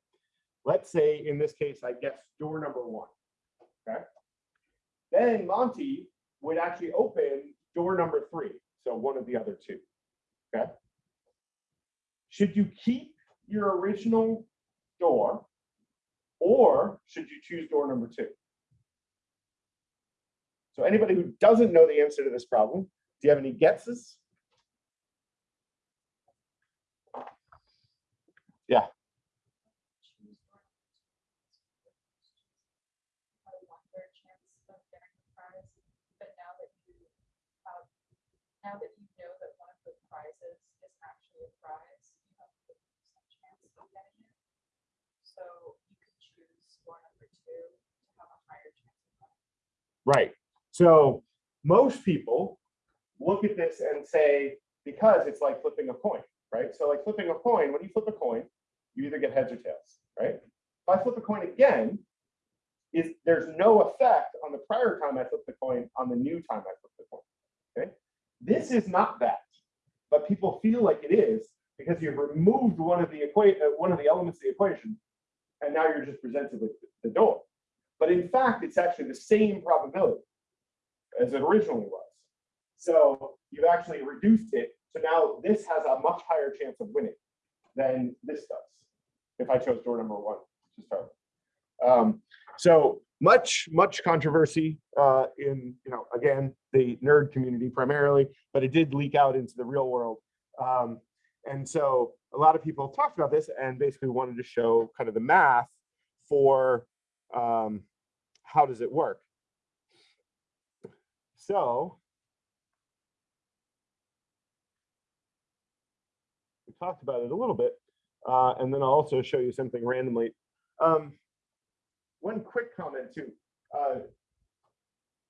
Let's say in this case, I guess door number one, okay? Then Monty would actually open door number three, so one of the other two, okay? Should you keep your original door or should you choose door number two? So anybody who doesn't know the answer to this problem, do you have any guesses? Yeah. choose one of the two. Have a one third chance of getting the prize, but now that you have, now that you know that one of the prizes is actually a prize, you have a percent chance of getting it. So you choose number two to have a higher chance of winning. Right. So most people look at this and say, because it's like flipping a coin, right? So like flipping a coin, when you flip a coin, you either get heads or tails, right? If I flip a coin again, is there's no effect on the prior time I flipped the coin on the new time I flipped the coin. Okay. This is not that, but people feel like it is because you've removed one of the equate uh, one of the elements of the equation, and now you're just presented with the door. But in fact, it's actually the same probability as it originally was. So you've actually reduced it. So now this has a much higher chance of winning than this does. If I chose door number one to start. with. Um, so much, much controversy uh, in, you know, again, the nerd community primarily, but it did leak out into the real world. Um, and so a lot of people talked about this and basically wanted to show kind of the math for um, how does it work. So we talked about it a little bit, uh, and then I'll also show you something randomly. Um, one quick comment too. Uh,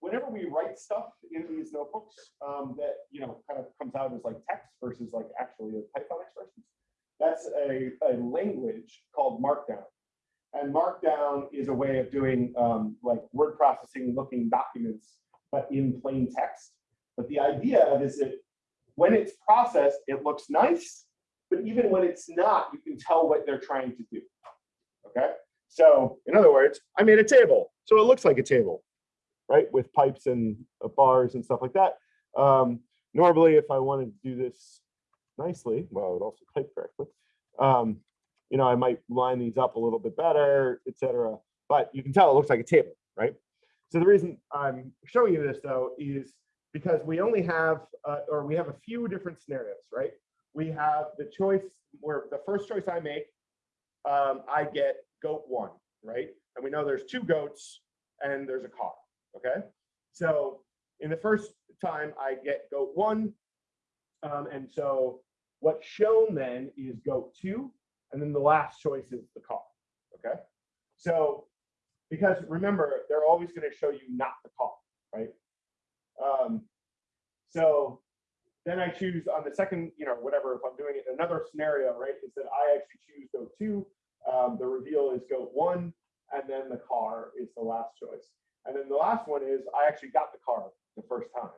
whenever we write stuff in these notebooks um, that you know kind of comes out as like text versus like actually a Python expressions, that's a, a language called Markdown. And Markdown is a way of doing um, like word processing looking documents, but in plain text. But the idea is that when it's processed, it looks nice, but even when it's not, you can tell what they're trying to do. Okay. So in other words, I made a table. So it looks like a table, right? With pipes and uh, bars and stuff like that. Um, normally, if I wanted to do this nicely, well, I would also type correctly. Um, you know, I might line these up a little bit better, etc. But you can tell it looks like a table, right? So the reason I'm showing you this though is because we only have, uh, or we have a few different scenarios, right? we have the choice where the first choice I make, um, I get goat one, right? And we know there's two goats and there's a car, okay? So in the first time I get goat one. Um, and so what's shown then is goat two, and then the last choice is the car, okay? So, because remember, they're always gonna show you not the car, right? Um, so then I choose on the second, you know, whatever, if I'm doing it another scenario, right, is that I actually choose goat two, um, the reveal is goat one, and then the car is the last choice. And then the last one is I actually got the car the first time.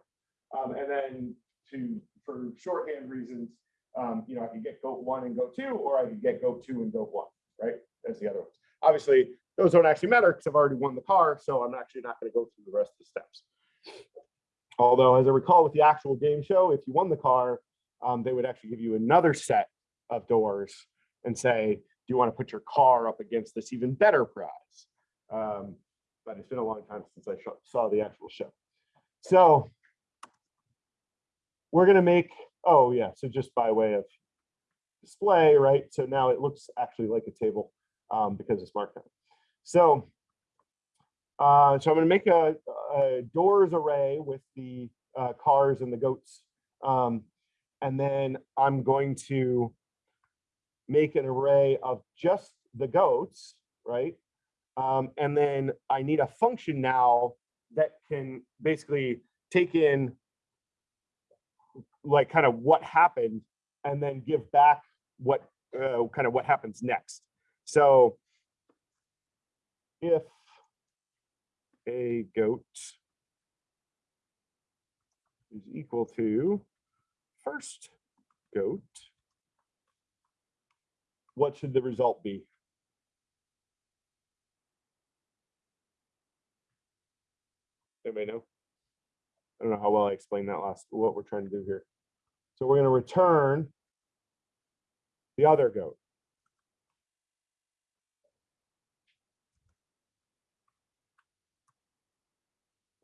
Um, and then to, for shorthand reasons, um, you know, I could get goat one and goat two, or I could get goat two and goat one, right? That's the other ones. Obviously, those don't actually matter because I've already won the car, so I'm actually not going to go through the rest of the steps. Although, as I recall with the actual game show, if you won the car, um, they would actually give you another set of doors and say, do you want to put your car up against this even better prize? Um, but it's been a long time since I saw the actual show. So we're gonna make, oh yeah, so just by way of display, right? So now it looks actually like a table um, because it's marked. down. So, uh, so I'm gonna make a, a doors array with the uh, cars and the goats. Um, and then I'm going to make an array of just the goats, right? Um, and then I need a function now that can basically take in like kind of what happened and then give back what uh, kind of what happens next. So if a goat is equal to first goat, what should the result be? Anybody know? I don't know how well I explained that last, what we're trying to do here. So we're gonna return the other goat.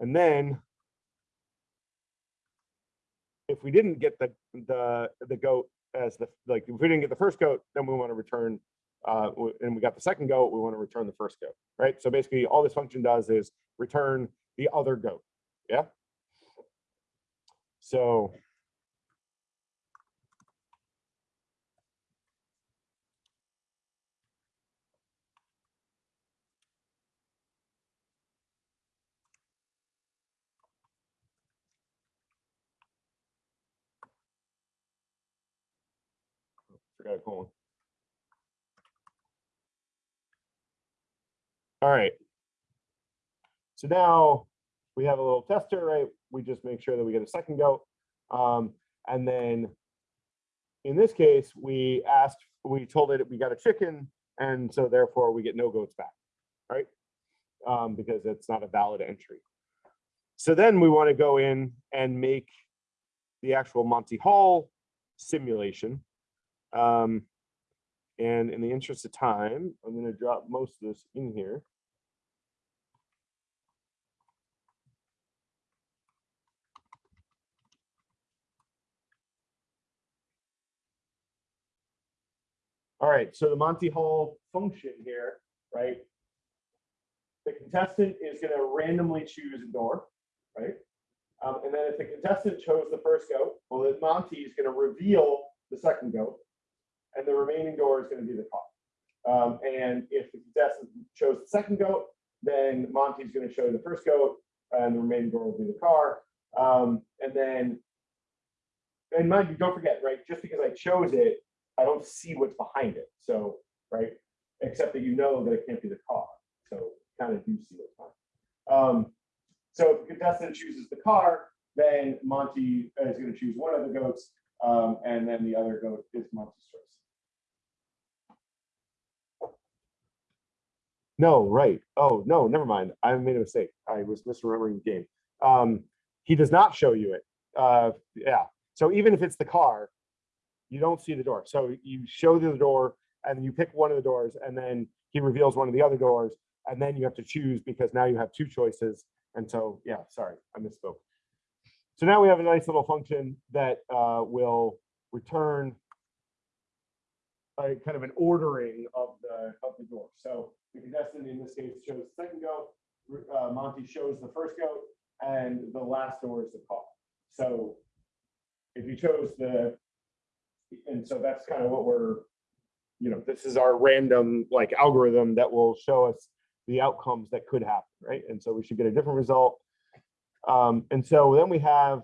And then if we didn't get the, the, the goat as the, like, if we didn't get the first goat, then we want to return, uh, and we got the second goat, we want to return the first goat, right? So basically, all this function does is return the other goat, yeah? So. Forgot a colon. All right. So now we have a little tester, right? We just make sure that we get a second goat. Um, and then in this case, we asked, we told it we got a chicken, and so therefore we get no goats back, right? Um, because it's not a valid entry. So then we want to go in and make the actual Monty Hall simulation. Um, and in the interest of time, I'm going to drop most of this in here. All right, so the Monty Hall function here, right? The contestant is going to randomly choose a door, right? Um, and then if the contestant chose the first goat, well, then Monty is going to reveal the second goat, and the remaining door is going to be the car. Um, and if the contestant chose the second goat, then Monty's going to show the first goat, and the remaining door will be the car. Um, and then, and mind you, don't forget, right? Just because I chose it, I don't see what's behind it. So, right, except that you know that it can't be the car. So, kind of do see what's behind. Um, so, if the contestant chooses the car, then Monty is going to choose one of the goats, um, and then the other goat is Monty's choice. No, right. Oh, no, never mind. I made a mistake. I was misremembering the game. Um, he does not show you it. Uh, yeah. So even if it's the car, you don't see the door. So you show the door and you pick one of the doors and then he reveals one of the other doors and then you have to choose because now you have two choices. And so, yeah, sorry, I misspoke. So now we have a nice little function that uh, will return a kind of an ordering of the, of the door. So the contestant in this case chose the second goat, uh, Monty shows the first goat, and the last door is the call. So if you chose the, and so that's kind of what we're, you know, this is our random like algorithm that will show us the outcomes that could happen, right? And so we should get a different result. Um, and so then we have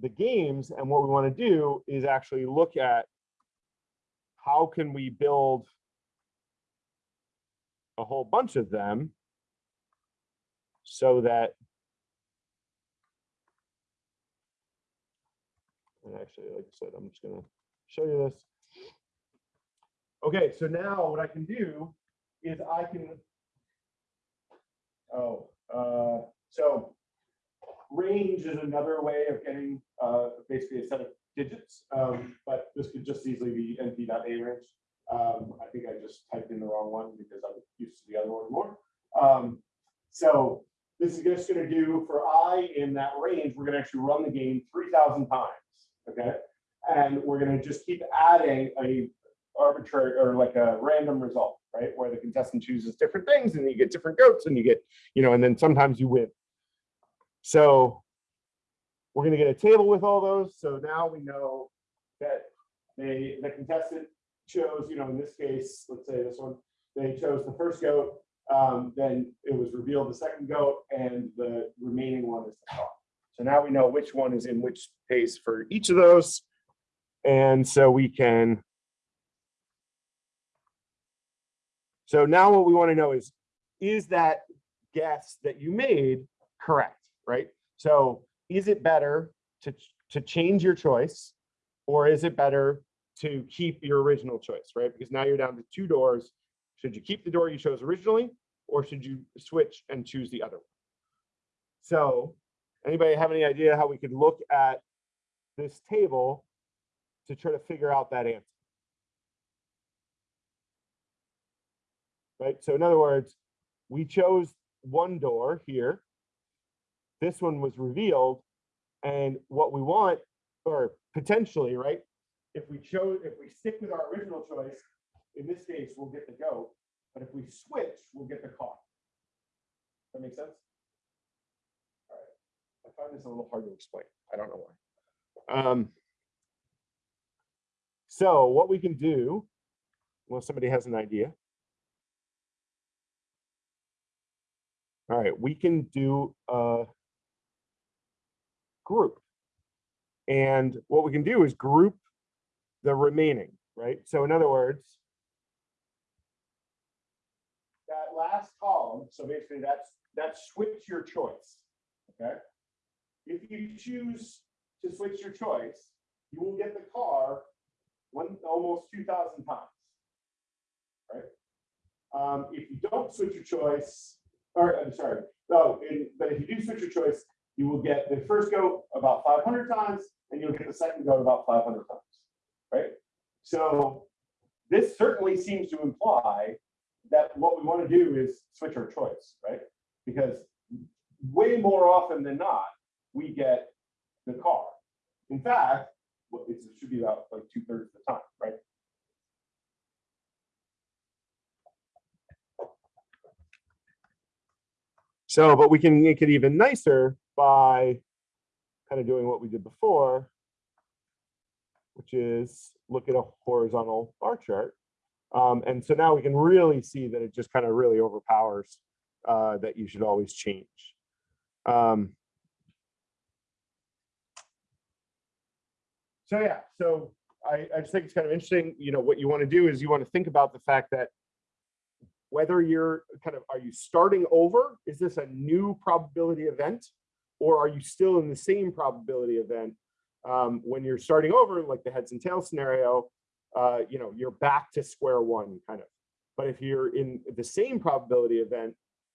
the games, and what we want to do is actually look at how can we build a whole bunch of them so that and actually, like I said, I'm just gonna show you this. Okay, so now what I can do is I can oh, uh, so range is another way of getting uh, basically a set of digits, um, but this could just easily be np.arange. Um, I think I just typed in the wrong one because I'm used to the other one more. Um, so this is just going to do for i in that range, we're going to actually run the game 3,000 times, okay? And we're going to just keep adding a arbitrary or like a random result, right? Where the contestant chooses different things and you get different goats and you get, you know, and then sometimes you win. So we're going to get a table with all those. So now we know that they, the contestant chose, you know, in this case, let's say this one, they chose the first goat, um, then it was revealed the second goat and the remaining one is the call. So now we know which one is in which space for each of those. And so we can. So now what we want to know is, is that guess that you made correct, right? So is it better to, to change your choice or is it better to keep your original choice, right? Because now you're down to two doors. Should you keep the door you chose originally or should you switch and choose the other one? So anybody have any idea how we could look at this table to try to figure out that answer? Right, so in other words, we chose one door here. This one was revealed. And what we want, or potentially, right? If we chose, if we stick with our original choice, in this case, we'll get the goat. But if we switch, we'll get the car. That makes sense? All right. I find this a little hard to explain. I don't know why. Um, so what we can do, well, somebody has an idea. All right, we can do a group. And what we can do is group the remaining, right? So in other words, that last column, so basically that's that's switch your choice. Okay. If you choose to switch your choice, you will get the car one almost 2,000 times. Right. Um, if you don't switch your choice, or I'm sorry, no, in, but if you do switch your choice, you will get the first go about 500 times, and you'll get the second go about 500 times. Right. So this certainly seems to imply that what we want to do is switch our choice, right? Because way more often than not, we get the car. In fact, it should be about like two thirds of the time, right? So, but we can make it even nicer by kind of doing what we did before, which is look at a horizontal bar chart. Um, and so now we can really see that it just kind of really overpowers uh, that you should always change. Um, so yeah, so I, I just think it's kind of interesting. You know, what you want to do is you want to think about the fact that whether you're kind of, are you starting over? Is this a new probability event? Or are you still in the same probability event um, when you're starting over, like the heads and tails scenario, uh, you know, you're back to square one kind of. But if you're in the same probability event,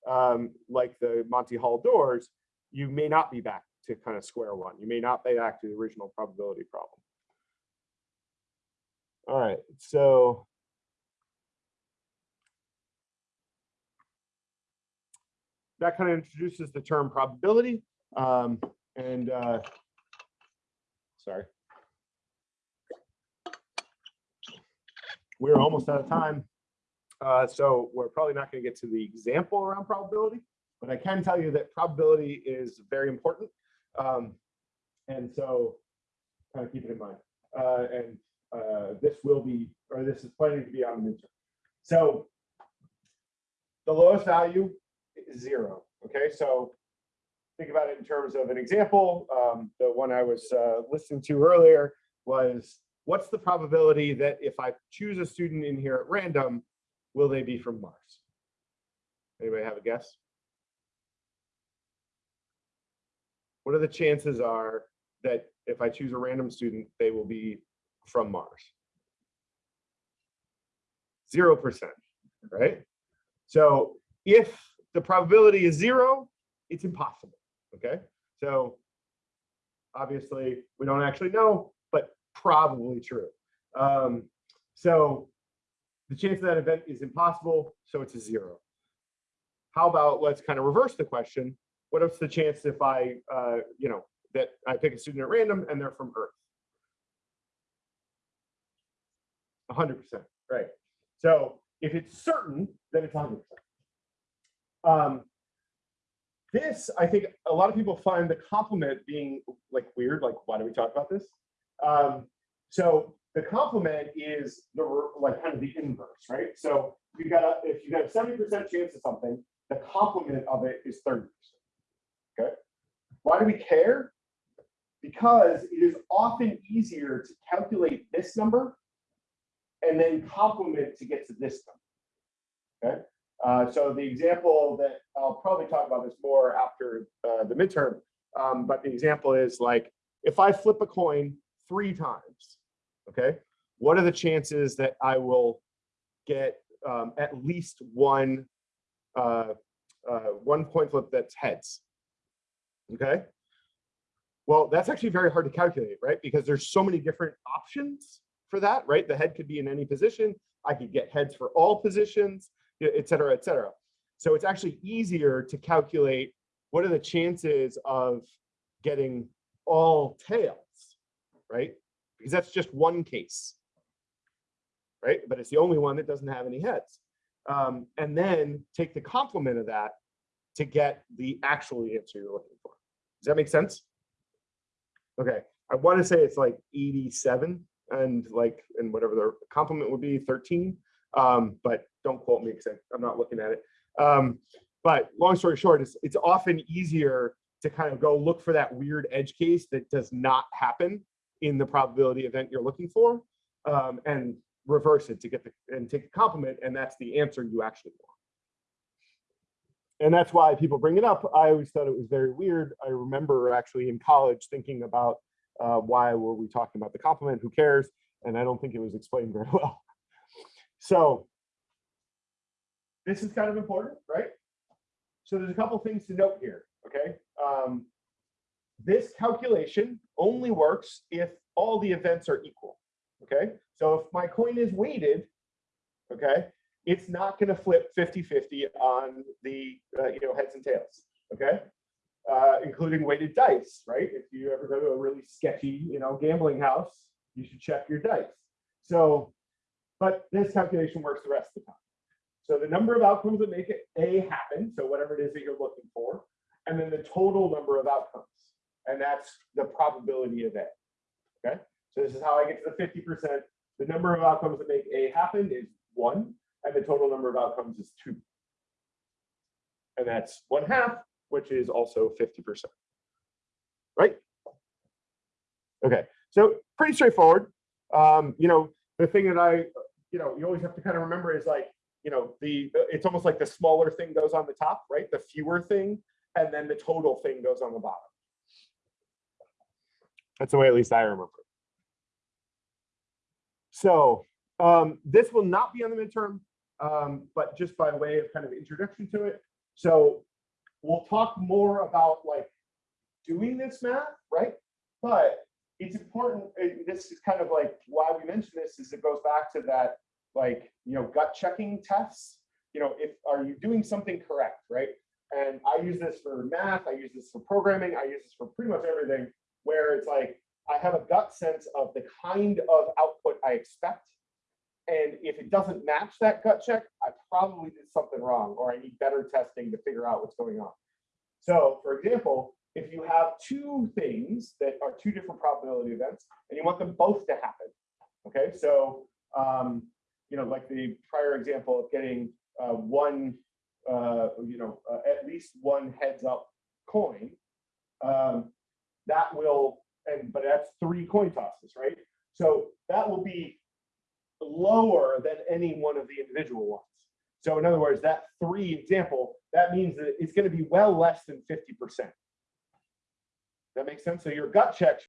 um, like the Monty Hall doors, you may not be back to kind of square one. You may not be back to the original probability problem. All right, so. That kind of introduces the term probability. Um, and uh, sorry. we're almost out of time. Uh, so we're probably not going to get to the example around probability, but I can tell you that probability is very important. Um, and so kind of keep it in mind. Uh, and uh, this will be, or this is planning to be on the midterm. So the lowest value is zero. Okay, so think about it in terms of an example. Um, the one I was uh, listening to earlier was what's the probability that if I choose a student in here at random, will they be from Mars? Anybody have a guess? What are the chances are that if I choose a random student, they will be from Mars? Zero percent, right? So if the probability is zero, it's impossible, okay? So obviously we don't actually know, but probably true. Um, so the chance of that event is impossible, so it's a zero. How about let's kind of reverse the question. What is the chance if I, uh, you know, that I pick a student at random and they're from Earth? 100%, right? So if it's certain, then it's 100%. Um, this, I think a lot of people find the complement being like weird, like why do we talk about this? Um, so the complement is the like kind of the inverse, right? So you got a if you got a 70% chance of something, the complement of it is 30%. Okay. Why do we care? Because it is often easier to calculate this number and then complement to get to this number. Okay. Uh, so the example that I'll probably talk about this more after uh, the midterm, um, but the example is like if I flip a coin three times, okay, what are the chances that I will get um, at least one uh, uh, one coin flip that's heads? Okay. Well, that's actually very hard to calculate, right? Because there's so many different options for that, right? The head could be in any position. I could get heads for all positions et cetera, et cetera. So it's actually easier to calculate what are the chances of getting all tails, right? Because that's just one case, right? But it's the only one that doesn't have any heads. Um, and then take the complement of that to get the actual answer you're looking for. Does that make sense? Okay, I want to say it's like 87 and like, and whatever the complement would be 13. Um, but don't quote me because I'm not looking at it. Um, but long story short, it's, it's often easier to kind of go look for that weird edge case that does not happen in the probability event you're looking for um, and reverse it to get the and take a complement and that's the answer you actually want. And that's why people bring it up. I always thought it was very weird. I remember actually in college thinking about uh, why were we talking about the complement, who cares? And I don't think it was explained very well. So this is kind of important, right? So there's a couple things to note here, okay? Um, this calculation only works if all the events are equal, okay? So if my coin is weighted, okay, it's not gonna flip 50-50 on the, uh, you know, heads and tails, okay? Uh, including weighted dice, right? If you ever go to a really sketchy, you know, gambling house, you should check your dice. So but this calculation works the rest of the time. So the number of outcomes that make it A happen, so whatever it is that you're looking for, and then the total number of outcomes. And that's the probability of A. Okay, so this is how I get to the 50%. The number of outcomes that make A happen is one, and the total number of outcomes is two. And that's one half, which is also 50%. Right? Okay, so pretty straightforward. Um, you know, the thing that I you know, you always have to kind of remember is like, you know, the it's almost like the smaller thing goes on the top, right? The fewer thing, and then the total thing goes on the bottom. That's the way at least I remember. So um, this will not be on the midterm, um, but just by way of kind of introduction to it. So we'll talk more about like doing this math, right? But it's important. This is kind of like why we mention this is it goes back to that like, you know, gut checking tests. You know, if are you doing something correct, right? And I use this for math, I use this for programming, I use this for pretty much everything where it's like I have a gut sense of the kind of output I expect And if it doesn't match that gut check, I probably did something wrong, or I need better testing to figure out what's going on. So for example, if you have two things that are two different probability events and you want them both to happen, okay, so, um, you know, like the prior example of getting uh, one, uh, you know, uh, at least one heads up coin, um, that will, and, but that's three coin tosses, right? So that will be lower than any one of the individual ones. So in other words, that three example, that means that it's going to be well less than 50%. That makes sense? So your gut check